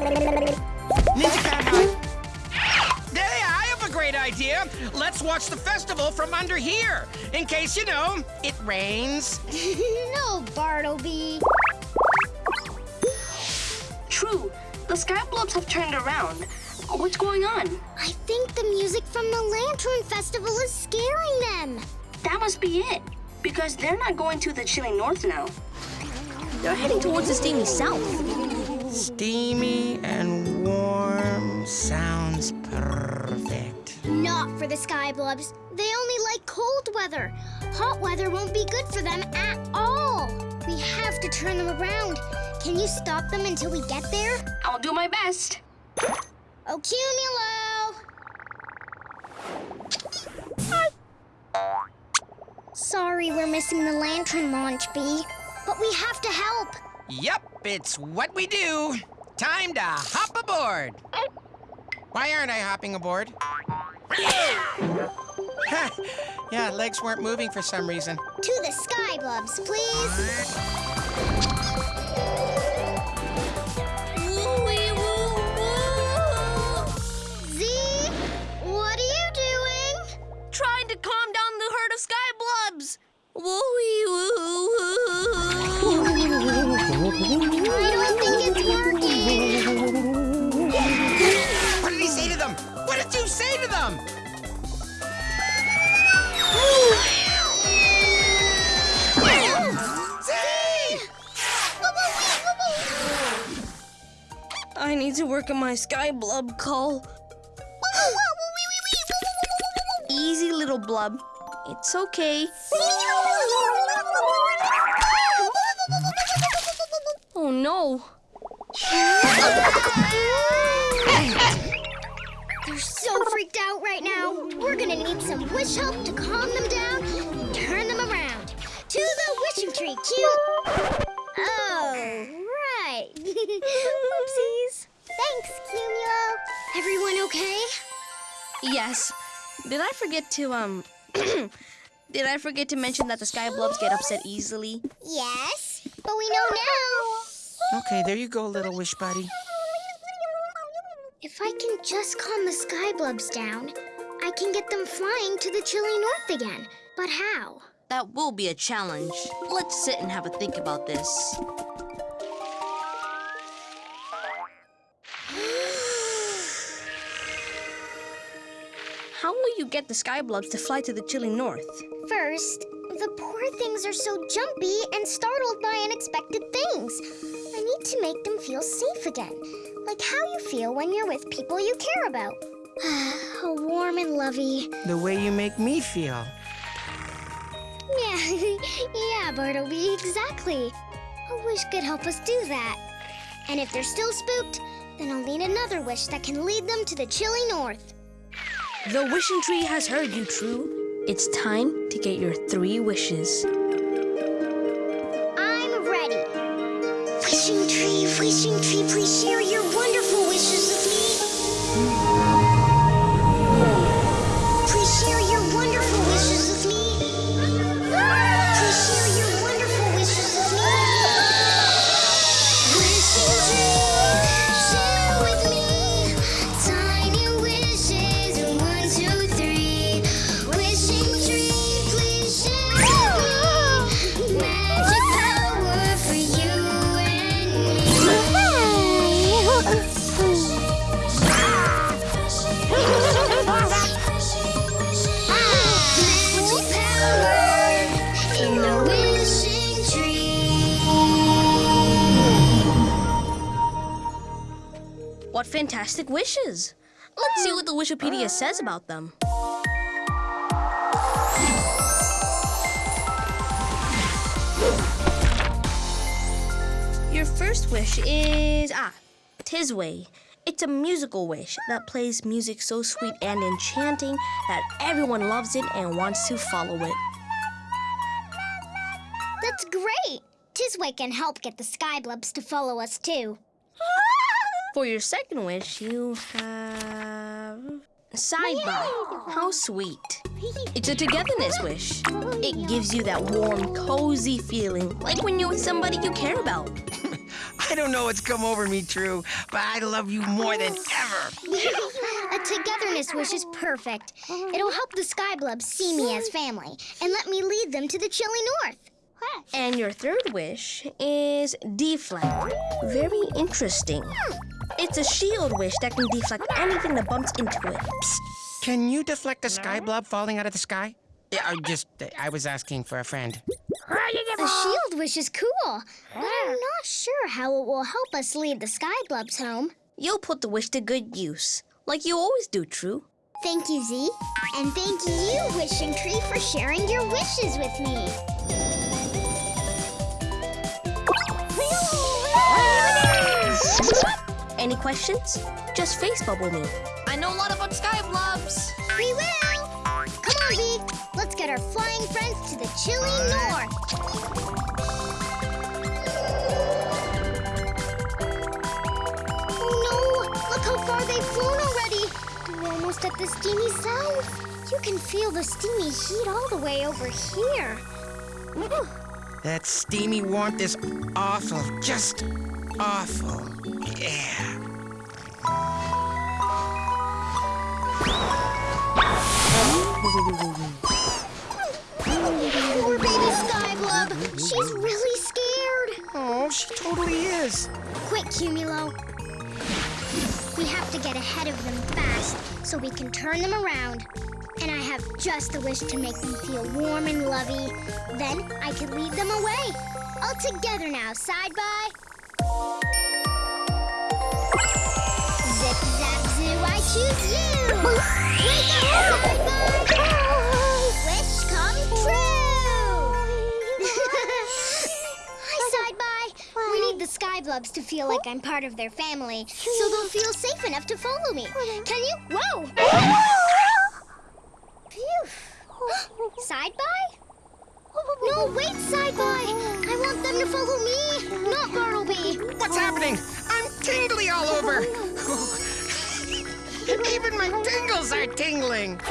Ninja cat hide. Hey, I have a great idea. Let's watch the festival from under here. In case, you know, it rains. no, Bartleby. True. The Sky Blubs have turned around. What's going on? I think the music from the Lantern Festival is scaring them. That must be it. Because they're not going to the chilly north now. They're heading towards the steamy south. Steamy and warm sounds perfect. Not for the Sky Blubs. They only like cold weather. Hot weather won't be good for them at all. We have to turn them around. Can you stop them until we get there? I'll do my best. Oh, Cumulo! Sorry we're missing the lantern launch, Bee. But we have to help. Yup, it's what we do. Time to hop aboard. Why aren't I hopping aboard? yeah, legs weren't moving for some reason. To the Sky Blubs, please. Z, what are you doing? Trying to calm down the herd of Sky Blubs. Woo-wee woo I think it's working. What did he say to them? What did you say to them? I need to work on my Sky Blub call. Easy, little blub. It's okay. Oh no. They're so freaked out right now. We're gonna need some wish help to calm them down, and turn them around. To the wishing tree, cute. Oh, right. Oopsies. Thanks, Cumulo. Everyone okay? Yes. Did I forget to, um. Did I forget to mention that the Sky Blubs get upset easily? Yes, but we know now. Okay, there you go, little wish buddy. If I can just calm the sky blubs down, I can get them flying to the chilly north again. But how? That will be a challenge. Let's sit and have a think about this. Will you get the Skyblubs to fly to the chilly north? First, the poor things are so jumpy and startled by unexpected things. I need to make them feel safe again, like how you feel when you're with people you care about. How warm and lovey. The way you make me feel. Yeah, yeah, Bartleby, exactly. A wish could help us do that. And if they're still spooked, then I'll need another wish that can lead them to the chilly north. The wishing tree has heard you, True. It's time to get your three wishes. I'm ready. Wishing tree, wishing tree, please share wishes! Let's see what the Wishipedia says about them. Your first wish is ah, Tis Way. It's a musical wish that plays music so sweet and enchanting that everyone loves it and wants to follow it. That's great. Tisway can help get the Skyblubs to follow us too. For your second wish, you have Sidebar. How sweet. It's a togetherness wish. It gives you that warm, cozy feeling, like when you're with somebody you care about. I don't know what's come over me, True, but I love you more than ever. A togetherness wish is perfect. It'll help the Skyblubs see me as family and let me lead them to the chilly north. And your third wish is deflect. Very interesting. It's a shield wish that can deflect anything that bumps into it. Can you deflect a sky blob falling out of the sky? Yeah, I just, I was asking for a friend. A shield wish is cool, but I'm not sure how it will help us lead the sky blobs home. You'll put the wish to good use, like you always do, True. Thank you, Z. And thank you, Wishing Tree, for sharing your wishes with me. Any questions? Just face bubble me. I know a lot about Skyblobs. We will! Come on, V. Let's get our flying friends to the chilly north. Oh no! Look how far they've flown already. We're almost at the steamy south. You can feel the steamy heat all the way over here. Whew. That steamy warmth is awful, just awful. Yeah. Poor baby Skyblub. She's really scared. Oh, she totally is. Quick, Cumulo. We have to get ahead of them fast so we can turn them around. And I have just the wish to make them feel warm and lovey. Then I can lead them away. All together now, side by. Zip, zap, zoo, I choose you. Wake up, by. Wish come true. Hi, side by. We need the Skyblubs to feel like I'm part of their family, so they'll feel safe enough to follow me. Can you? Whoa! Phew. Side by? No, wait, side by. I want them to follow me, not Bartleby. What's happening? I'm tingly all over. Even my tingles are tingling.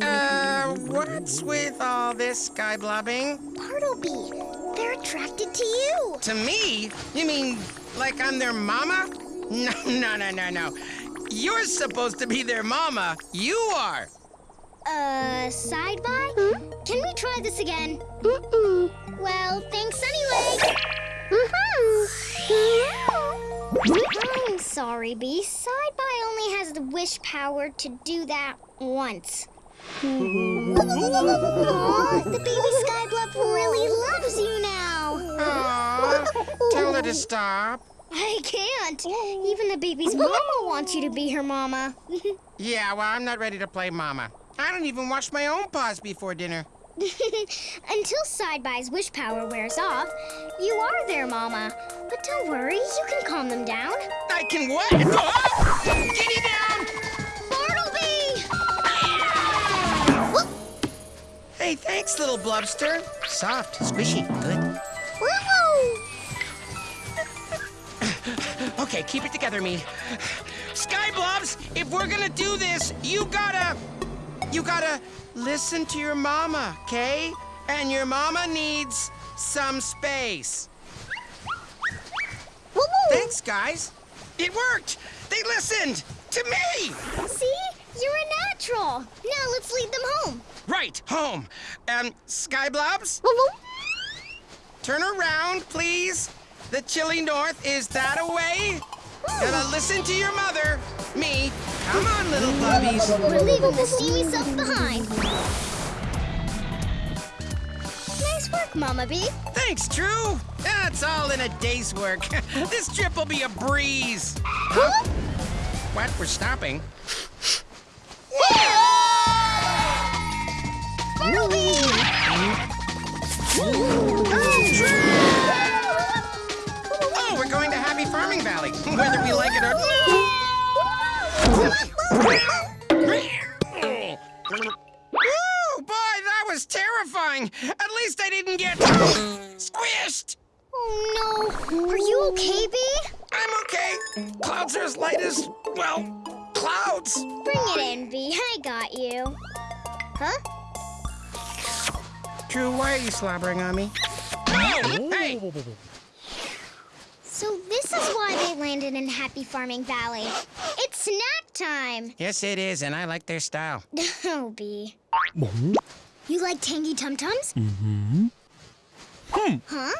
Uh, what's with all this sky blobbing? Bartleby, they're attracted to you. To me? You mean like I'm their mama? No, no, no, no, no. You're supposed to be their mama. You are. Uh, side by? Can we try this again? Mm-mm. Well, thanks anyway. Mm-hmm. I'm sorry, Bee. Sideby only has the wish power to do that once. Aw, the baby Skyblub really loves you now. Aw, tell her to stop. I can't. Even the baby's mama wants you to be her mama. Yeah, well, I'm not ready to play mama. I don't even wash my own paws before dinner. Until Sideby's wish power wears off, you are there, mama. But don't worry, you can calm them down. I can what? Oh! Kitty down! Bartleby! Ah! Hey, thanks, little blubster. Soft, squishy, good. Woo-hoo! Okay, keep it together, me. Sky Blobs, if we're gonna do this, you gotta. You gotta listen to your mama, okay? And your mama needs some space. Woo-woo! Thanks, guys. It worked! They listened! To me! See? You're a natural. Now let's lead them home. Right, home. Um, Sky Blobs, Woo-woo! turn around, please. The chilly north is that away? Gotta listen to your mother. Me. Come on, little blubbies. We're leaving the steamy stuff behind. Nice work, Mama Bee. Thanks, True. That's all in a day's work. this trip will be a breeze. Huh? What? We're stopping? Oh, Farming Valley, whether we like it or Woo, boy, that was terrifying. At least I didn't get squished. Oh no! Are you okay, Bee? I'm okay. Clouds are as light as, well, clouds. Bring it in, Bee. I got you. Huh? True, why are you slobbering on me? Oh, hey! So this is why they landed in Happy Farming Valley. It's snack time. Yes, it is, and I like their style. Oh, Bee. You like tangy tum tums? Mm-hmm. Hmm. Huh?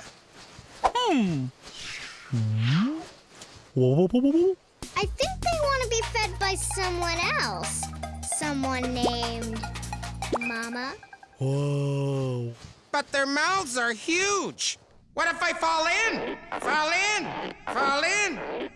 Hmm. Hmm. I think they want to be fed by someone else. Someone named Mama. Whoa. But their mouths are huge. What if I fall in? Fall in? Fall in?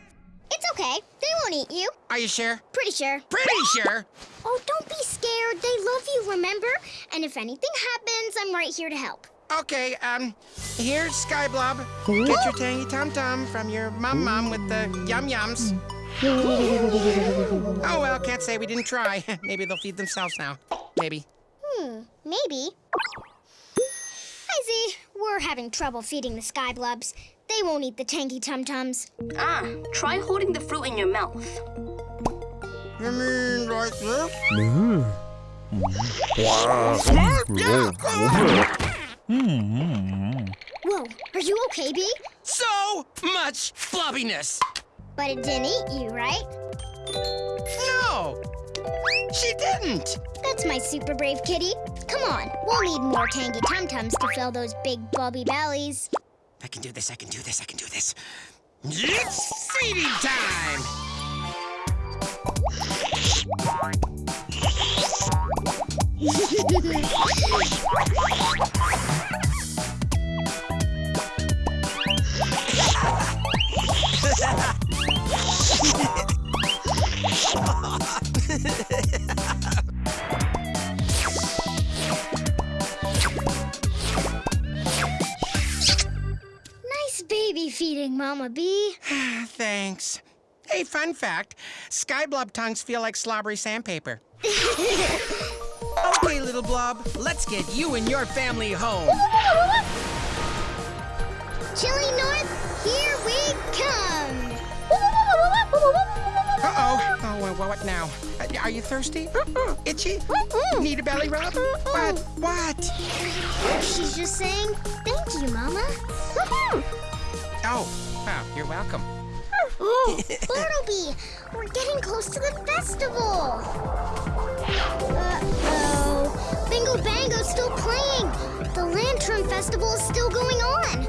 It's okay. They won't eat you. Are you sure? Pretty sure. Pretty sure. Oh, don't be scared. They love you, remember? And if anything happens, I'm right here to help. Okay, um, here's Sky Blob. Get your tangy tum tum from your mum with the yum yums. Oh well, can't say we didn't try. Maybe they'll feed themselves now. Maybe. Hmm, maybe. Hi, Z. We're having trouble feeding the Skyblubs. They won't eat the tangy tum tums. Ah, try holding the fruit in your mouth. You mean like this? Whoa, are you okay, Bee? So much flubbiness. But it didn't eat you, right? No, she didn't. That's my super brave kitty. Come on, we'll need more tangy tum tums to fill those big bubby bellies. I can do this. I can do this. I can do this. It's feeding time. Baby feeding, Mama Bee. Thanks. Hey, fun fact: sky blob tongues feel like slobbery sandpaper. okay, little blob, let's get you and your family home. Chilly North, here we come. Uh-oh. Oh, well, what now? Uh, Are you thirsty? Itchy? Need a belly rub? What? What? She's just saying, thank you, Mama. Oh, wow, you're welcome. Oh, Bartleby, we're getting close to the festival. Uh-oh. Bingo Bango's still playing. The Lantern Festival is still going on.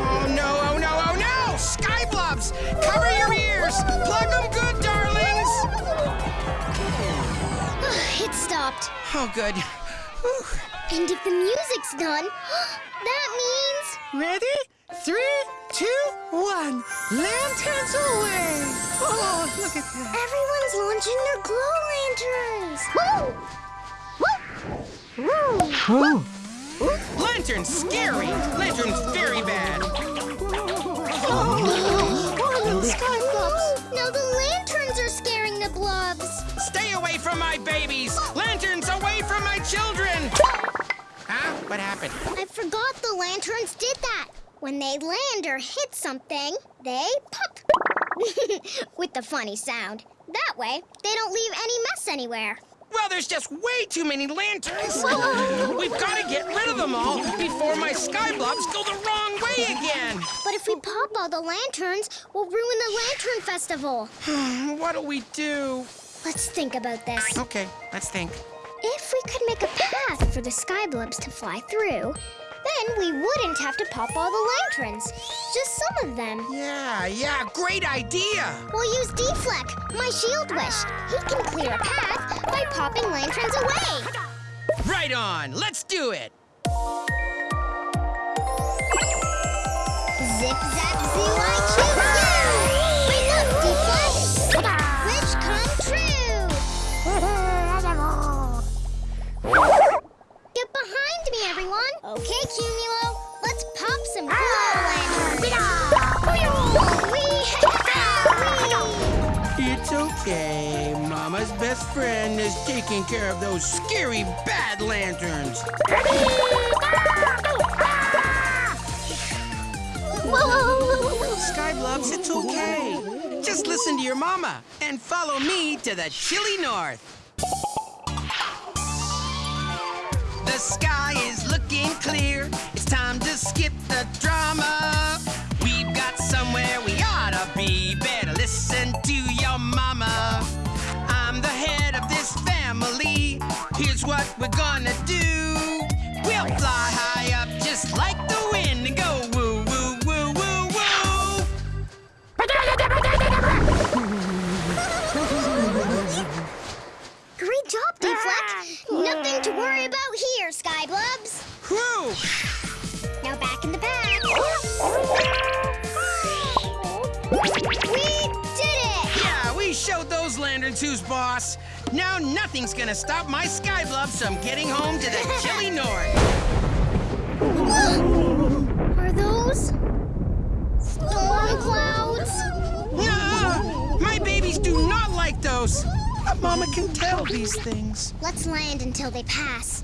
Oh no, oh no, oh no! Sky blobs! Cover your ears! Plug them good, darlings! It stopped. Oh, good. Whew. And if the music's done, that means. Ready? Three, two, one. Lanterns away! Oh, look at that. Everyone's launching their glow lanterns. Woo! Woo! Lanterns scary! Lanterns very bad! Oh, oh sky blobs. Now the lanterns are scaring the blobs. Stay away from my babies! Lanterns away from my children! Huh? What happened? I forgot the lanterns did that. When they land or hit something, they pop. With the funny sound. That way, they don't leave any mess anywhere. Well, there's just way too many lanterns. We've got to get rid of them all before my sky blobs go the wrong way again. But if we pop all the lanterns, we'll ruin the Lantern Festival. What'll we do? Let's think about this. Okay, let's think. If we could make a path for the Skyblobs to fly through, then we wouldn't have to pop all the lanterns. Just some of them. Yeah, yeah, great idea. We'll use Deflect, my shield wish. He can clear a path by popping lanterns away. Right on, let's do it. Okay, Cumulo, let's pop some lanterns! Whee! It's okay. Mama's best friend is taking care of those scary bad lanterns. Skyblobs, it's okay. Just listen to your mama and follow me to the chilly north. The sky is looking clear. It's time to skip the drama. We've got somewhere we ought to be. Better listen to your mama. I'm the head of this family. Here's what we're gonna do. We'll fly Nothing to worry about here, Skyblobs! Whew! Now back in the bag. We did it! Yeah, we showed those lanterns who's boss. Now nothing's gonna stop my Skyblobs from getting home to the chilly north. Are those storm clouds? No! My babies do not like those. Mama can tell these things. Let's land until they pass.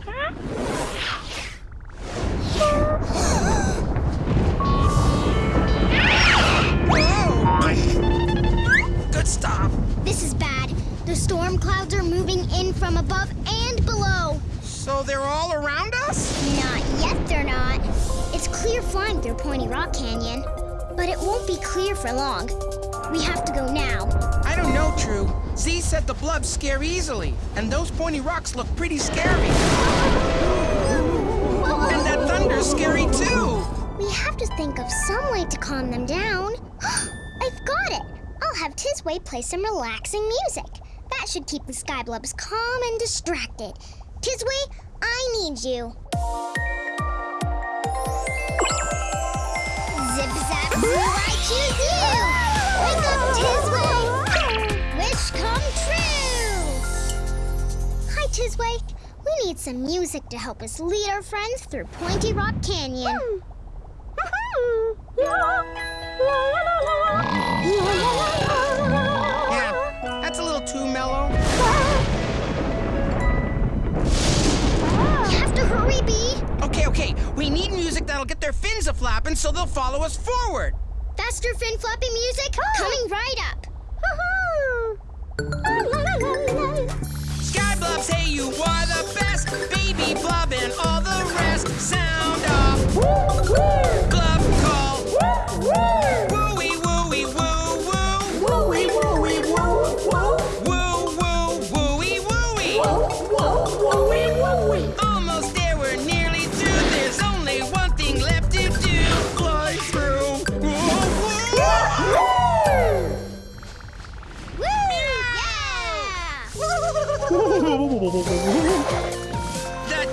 Whoa! Good stop. This is bad. The storm clouds are moving in from above and below. So they're all around us? Not yet, they're not. It's clear flying through Pointy Rock Canyon, but it won't be clear for long. We have to go now. I don't know, True. Z said the blobs scare easily, and those pointy rocks look pretty scary. And that thunder's scary too. We have to think of some way to calm them down. I've got it. I'll have Tisway play some relaxing music. That should keep the Skyblobs calm and distracted. Tisway, I need you. Zip zap zoo, I choose you. Tisway. We need some music to help us lead our friends through Pointy Rock Canyon. Yeah, that's a little too mellow. You have to hurry, Bee. Okay, okay, we need music that'll get their fins a flapping so they'll follow us forward. Faster fin flapping music coming right up. Skyblobs, hey, you are the best. Baby blob and all the rest. Sound off. The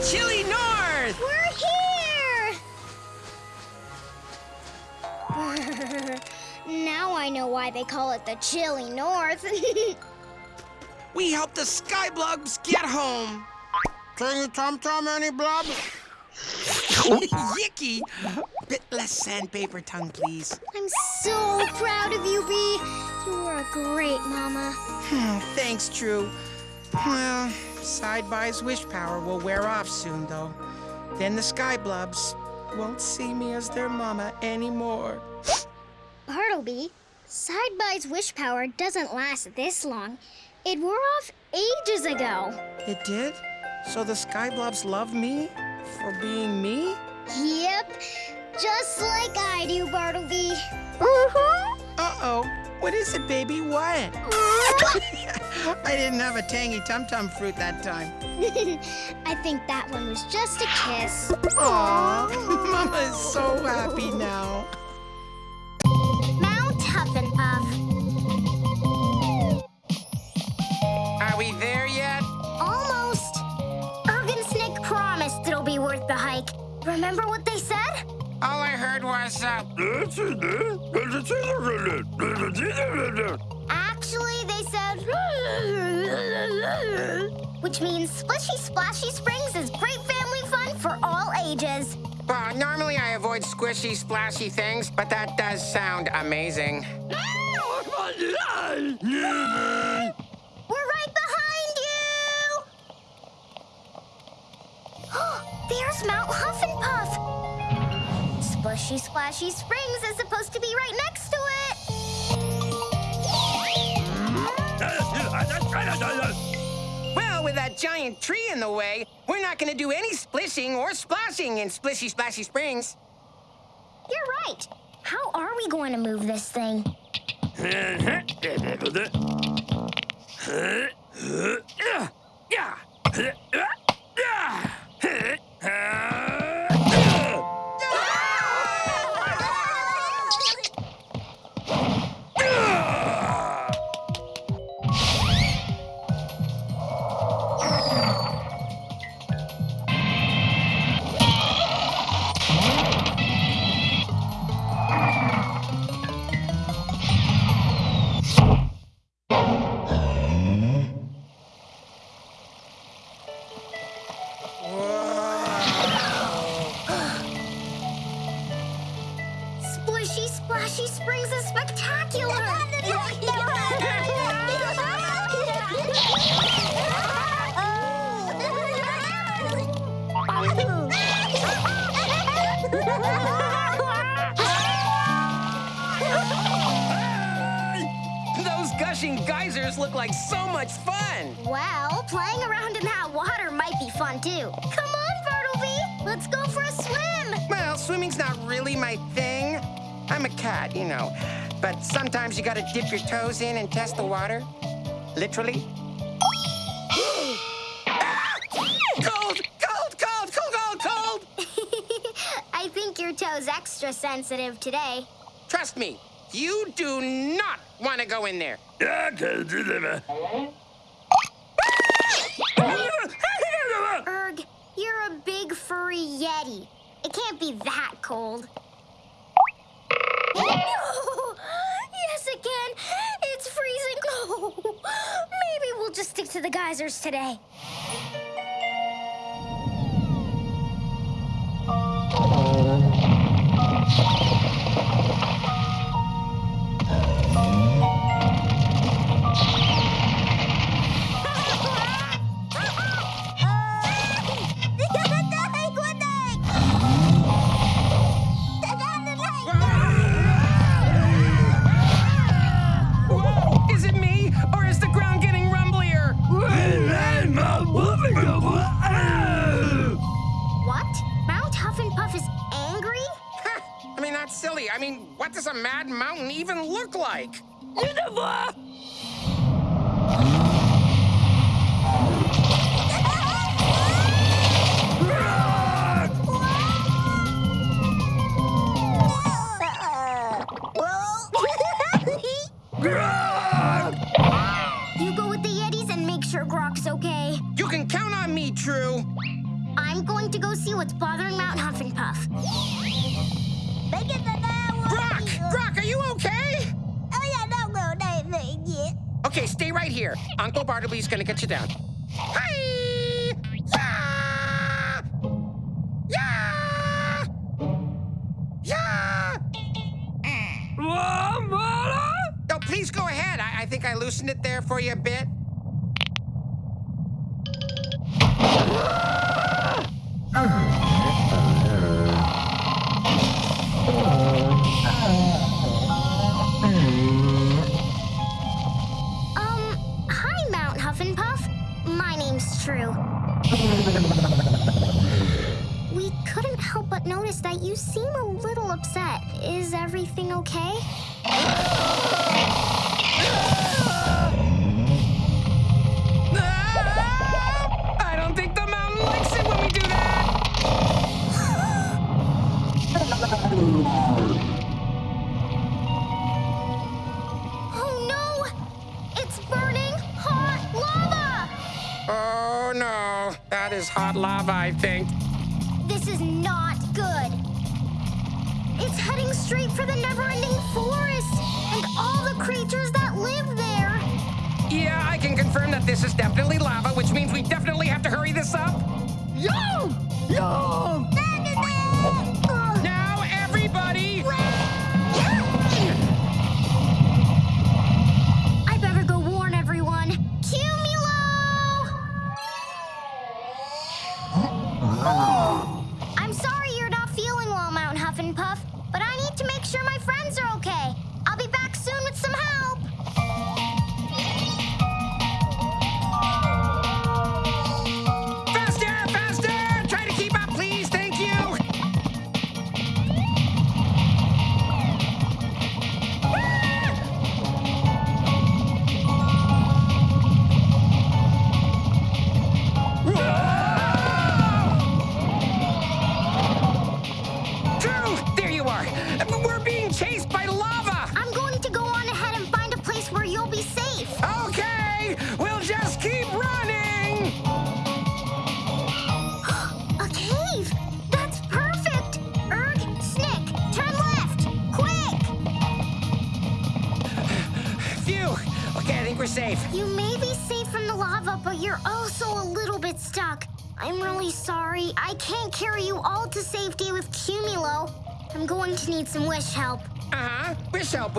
chilly north! We're here! now I know why they call it the chilly north. We helped the Skyblobs get home. Can you Tom Tom any blob? Yicky! Bit less sandpaper tongue, please. I'm so proud of you, Bee. You are a great mama. Hmm, Thanks, True. Well, Sideby's wish power will wear off soon, though. Then the Skyblobs won't see me as their mama anymore. Bartleby, Sideby's wish power doesn't last this long. It wore off ages ago. It did? So the Skyblobs love me for being me? Yep, just like I do, Bartleby. Uh-huh. Uh-oh. What is it, baby? What? I didn't have a tangy tum-tum fruit that time. I think that one was just a kiss. Aw, Mama is so happy now. Mount Huff and Puff. Are we there yet? Almost. Erg and Snick promised it'll be worth the hike. Remember what they said? All I heard was, Actually, they said. Which means Splishy Splashy Springs is great family fun for all ages. well, normally I avoid squishy, splashy things, but that does sound amazing. We're right behind you! There's Mount Huff and Puff. Splishy Splashy Springs is supposed to be right next to it. Well, with that giant tree in the way, we're not gonna do any splishing or splashing in Splishy Splashy Springs. You're right. How are we going to move this thing? Splishy geysers look like so much fun. well, playing around in that water might be fun too. Come on, Bartleby! Let's go for a swim! Well, swimming's not really my thing. I'm a cat, you know. But sometimes you gotta dip your toes in and test the water. Literally. Ah! Cold, cold, cold, cold, cold, cold! I think your toe's extra sensitive today. Trust me, you do not want to go in there. i Erg, you're a big furry yeti. It can't be that cold. yes, it can. It's freezing cold. Maybe we'll just stick to the geysers today.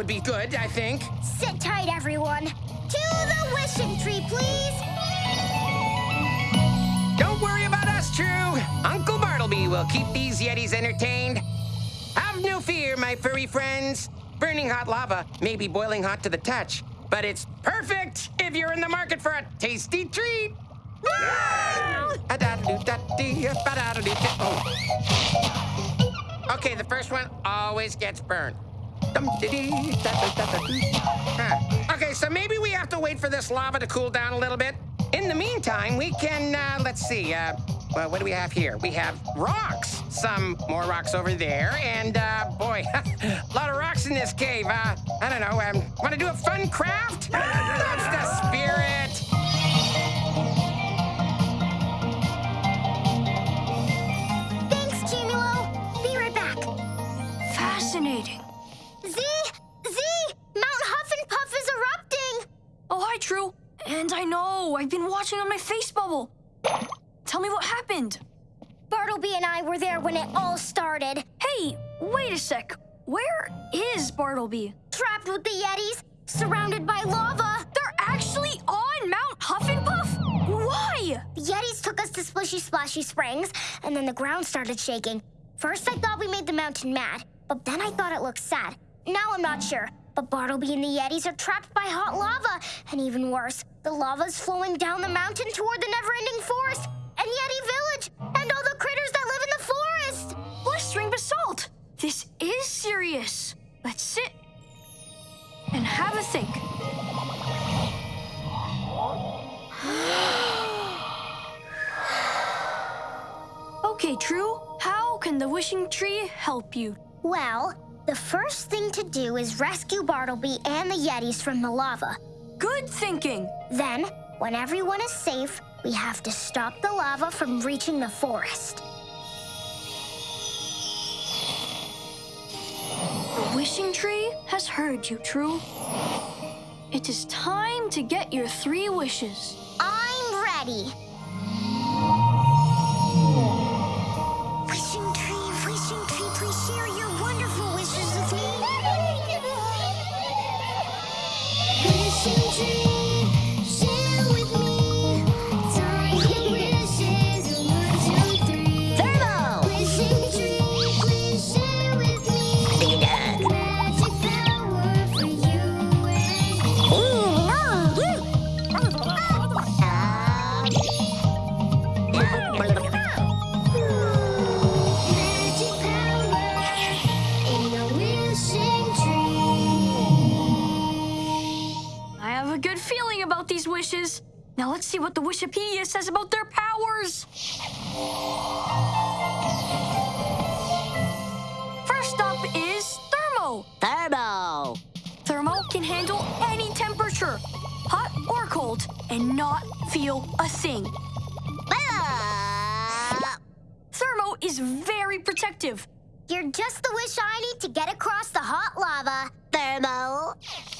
Would be good, I think. Sit tight, everyone. To the wishing tree, please! Don't worry about us, True. Uncle Bartleby will keep these Yetis entertained. Have no fear, my furry friends. Burning hot lava may be boiling hot to the touch, but it's perfect if you're in the market for a tasty treat. Oh. Okay, the first one always gets burned. Huh. Okay, so maybe we have to wait for this lava to cool down a little bit. In the meantime, we can, uh, let's see, uh, well, what do we have here? We have rocks. Some more rocks over there, and, uh, boy, a lot of rocks in this cave. Uh, I don't know, um, want to do a fun craft? That's the spirit. Thanks, Cumulo. Be right back. Fascinating. And I know, I've been watching on my face bubble. Tell me what happened. Bartleby and I were there when it all started. Hey, wait a sec. Where is Bartleby? Trapped with the Yetis, surrounded by lava. They're actually on Mount Huff and Puff? Why? The Yetis took us to Splishy Splashy Springs, and then the ground started shaking. First, I thought we made the mountain mad, but then I thought it looked sad. Now I'm not sure. But Bartleby and the Yetis are trapped by hot lava, and even worse, the lava's flowing down the mountain toward the never-ending forest and Yeti Village, and all the critters that live in the forest. Blistering basalt. This is serious. Let's sit and have a think. okay, True. How can the wishing tree help you? Well, the first thing to do is rescue Bartleby and the Yetis from the lava. Good thinking! Then, when everyone is safe, we have to stop the lava from reaching the forest. The wishing tree has heard you, True. It is time to get your three wishes. I'm ready. Wishes. Now let's see what the Wishipedia says about their powers. First up is Thermo. Turbo! Thermo can handle any temperature, hot or cold, and not feel a thing. Ah. Thermo is very protective. You're just the wish I need to get across the hot lava. Thermo.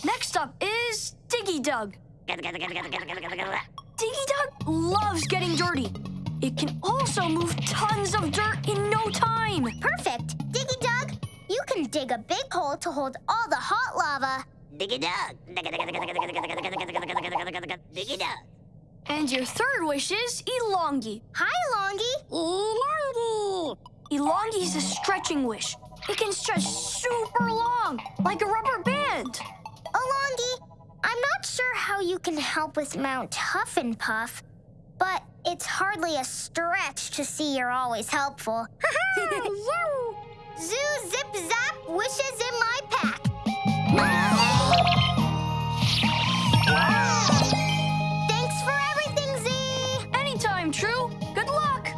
Next up is Diggy Dug. Diggy Dug loves getting dirty. It can also move tons of dirt in no time. Perfect. Diggy Dug, you can dig a big hole to hold all the hot lava. Diggy dug. Diggy dug. And your third wish is Elongi. Hi, Longy. Elongi. Elongi is a stretching wish. It can stretch super long, like a rubber band. Elongi, I'm not sure how you can help with Mount Huff and Puff, but it's hardly a stretch to see you're always helpful. Zoo Zip Zap wishes in my pack. Thanks for everything, Z. Anytime, True. Good luck.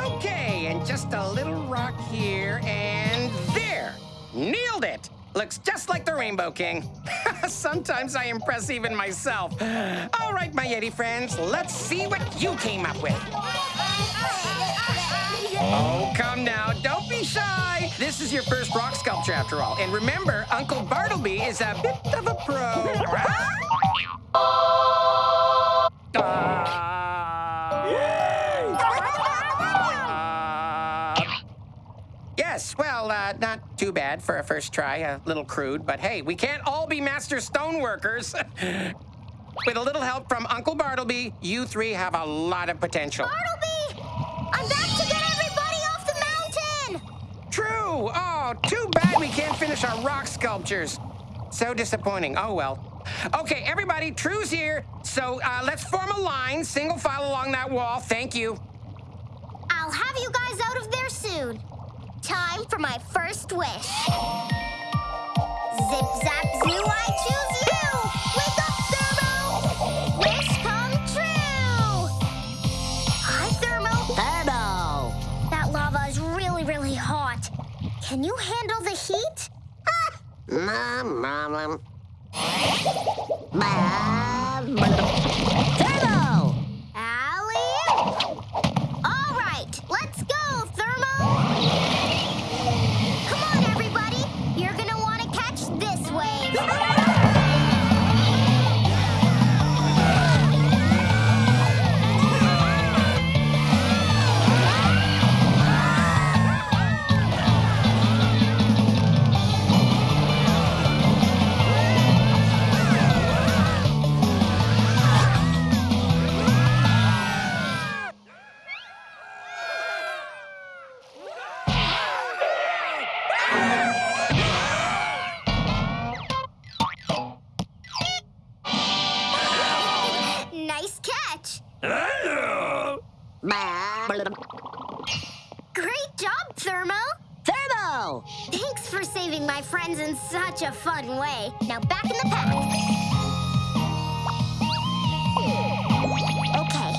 Okay, and just a little rock here and there. Nailed it. Looks just like the Rainbow King. Sometimes I impress even myself. All right, my Yeti friends, let's see what you came up with. Oh, come now, don't be shy. This is your first rock sculpture after all. And remember, Uncle Bartleby is a bit of a pro. too bad for a first try. A little crude, but hey, we can't all be master stoneworkers. With a little help from Uncle Bartleby, you three have a lot of potential. Bartleby, I'm back to get everybody off the mountain. True. Oh, too bad we can't finish our rock sculptures. So disappointing. Oh, well. Okay, everybody, True's here. So uh, let's form a line, single file along that wall. Thank you. I'll have you guys out of there soon. Time for my first wish. Zip zap zoo, I choose you. Wake up, Thermo. Wish come true. Hi, Thermo. Turbo! That lava is really, really hot. Can you handle the heat? Ah, Mom, mom, such a fun way. Now back in the pack. Okay,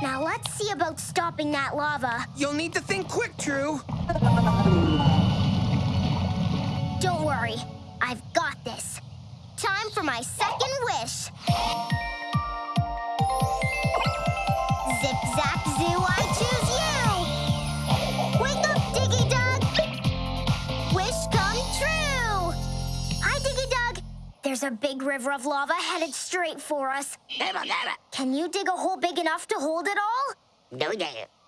now let's see about stopping that lava. You'll need to think quick, True. Don't worry, I've got this. Time for my second wish. There's a big river of lava headed straight for us. Can you dig a hole big enough to hold it all? Ugh.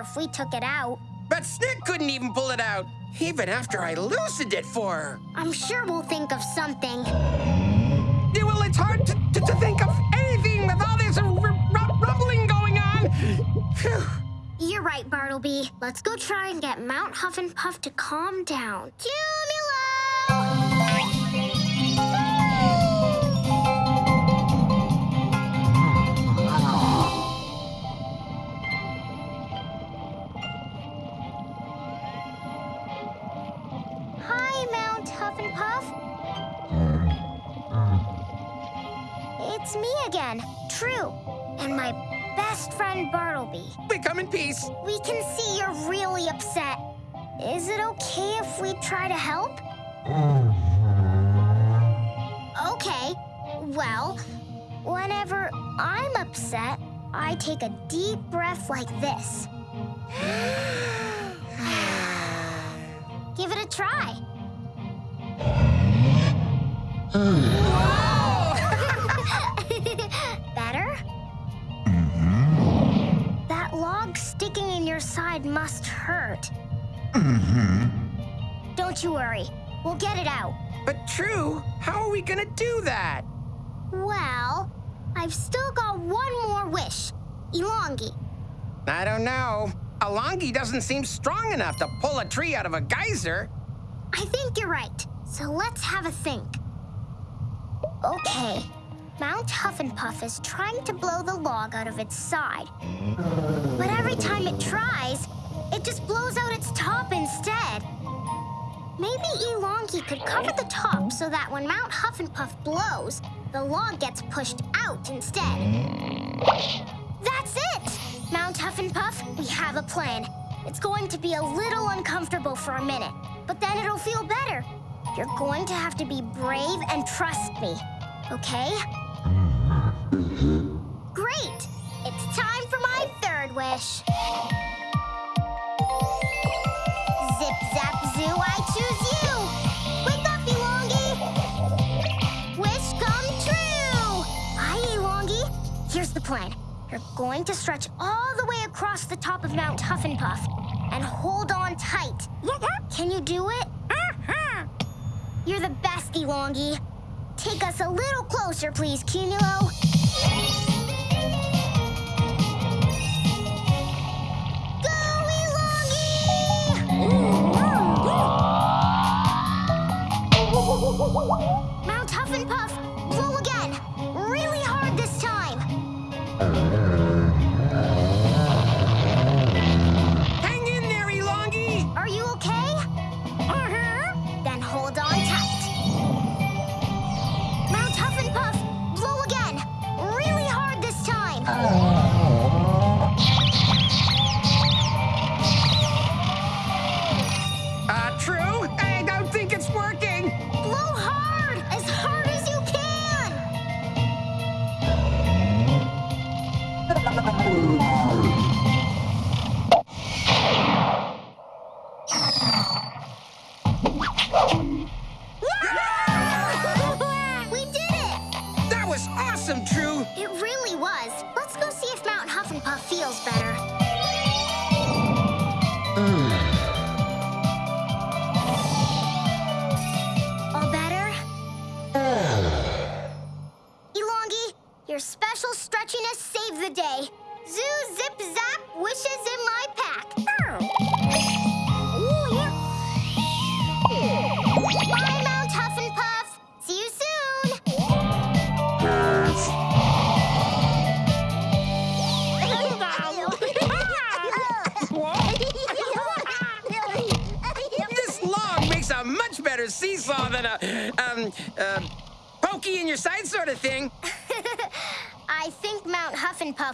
Better if we took it out. But Snick couldn't even pull it out, even after I loosened it for her. I'm sure we'll think of something. Yeah, well, it's hard to, to, to think of anything with all this rumbling going on. Phew. You're right, Bartleby. Let's go try and get Mount Huff and Puff to calm down. Cumulo! True, and my best friend Bartleby. We come in peace. We can see you're really upset. Is it okay if we try to help? Okay. Well, whenever I'm upset, I take a deep breath like this. Give it a try. sticking in your side must hurt. Mm-hmm. Don't you worry. We'll get it out. But True, how are we gonna do that? Well, I've still got one more wish. Elongi. I don't know. Elongi doesn't seem strong enough to pull a tree out of a geyser. I think you're right. So let's have a think. Okay. Mount Huff and Puff is trying to blow the log out of its side. But every time it tries, it just blows out its top instead. Maybe Elongi could cover the top so that when Mount Huff and Puff blows, the log gets pushed out instead. That's it! Mount Huff and Puff, we have a plan. It's going to be a little uncomfortable for a minute, but then it'll feel better. You're going to have to be brave and trust me, okay? Great! It's time for my third wish. Zip, zap, zoo, I choose you! Wake up, Elongi! Wish come true! Hi, Elongi. Here's the plan. You're going to stretch all the way across the top of Mount Huff and Puff and hold on tight. Can you do it? You're the best, Elongi. Take us a little closer, please, Cumulo. Mount Huff and Puff, roll again! Really hard this time!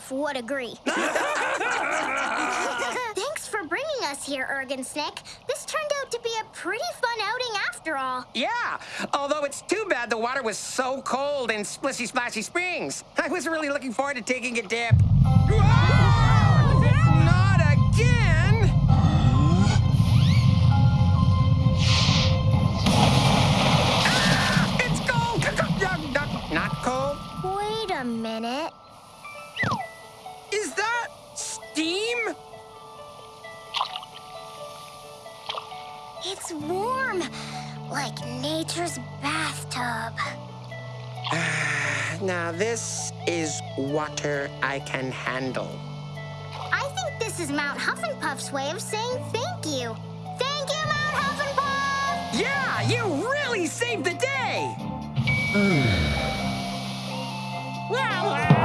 Huff and Puff would agree. Thanks for bringing us here, Erg and Snick. This turned out to be a pretty fun outing after all. Yeah, although it's too bad the water was so cold in Splishy Splashy Springs. I was really looking forward to taking a dip. Whoa! Is that steam? It's warm, like nature's bathtub. Now, this is water I can handle. I think this is Mount Huff and Puff's way of saying thank you. Thank you, Mount Huff and Puff! Yeah, you really saved the day! Well,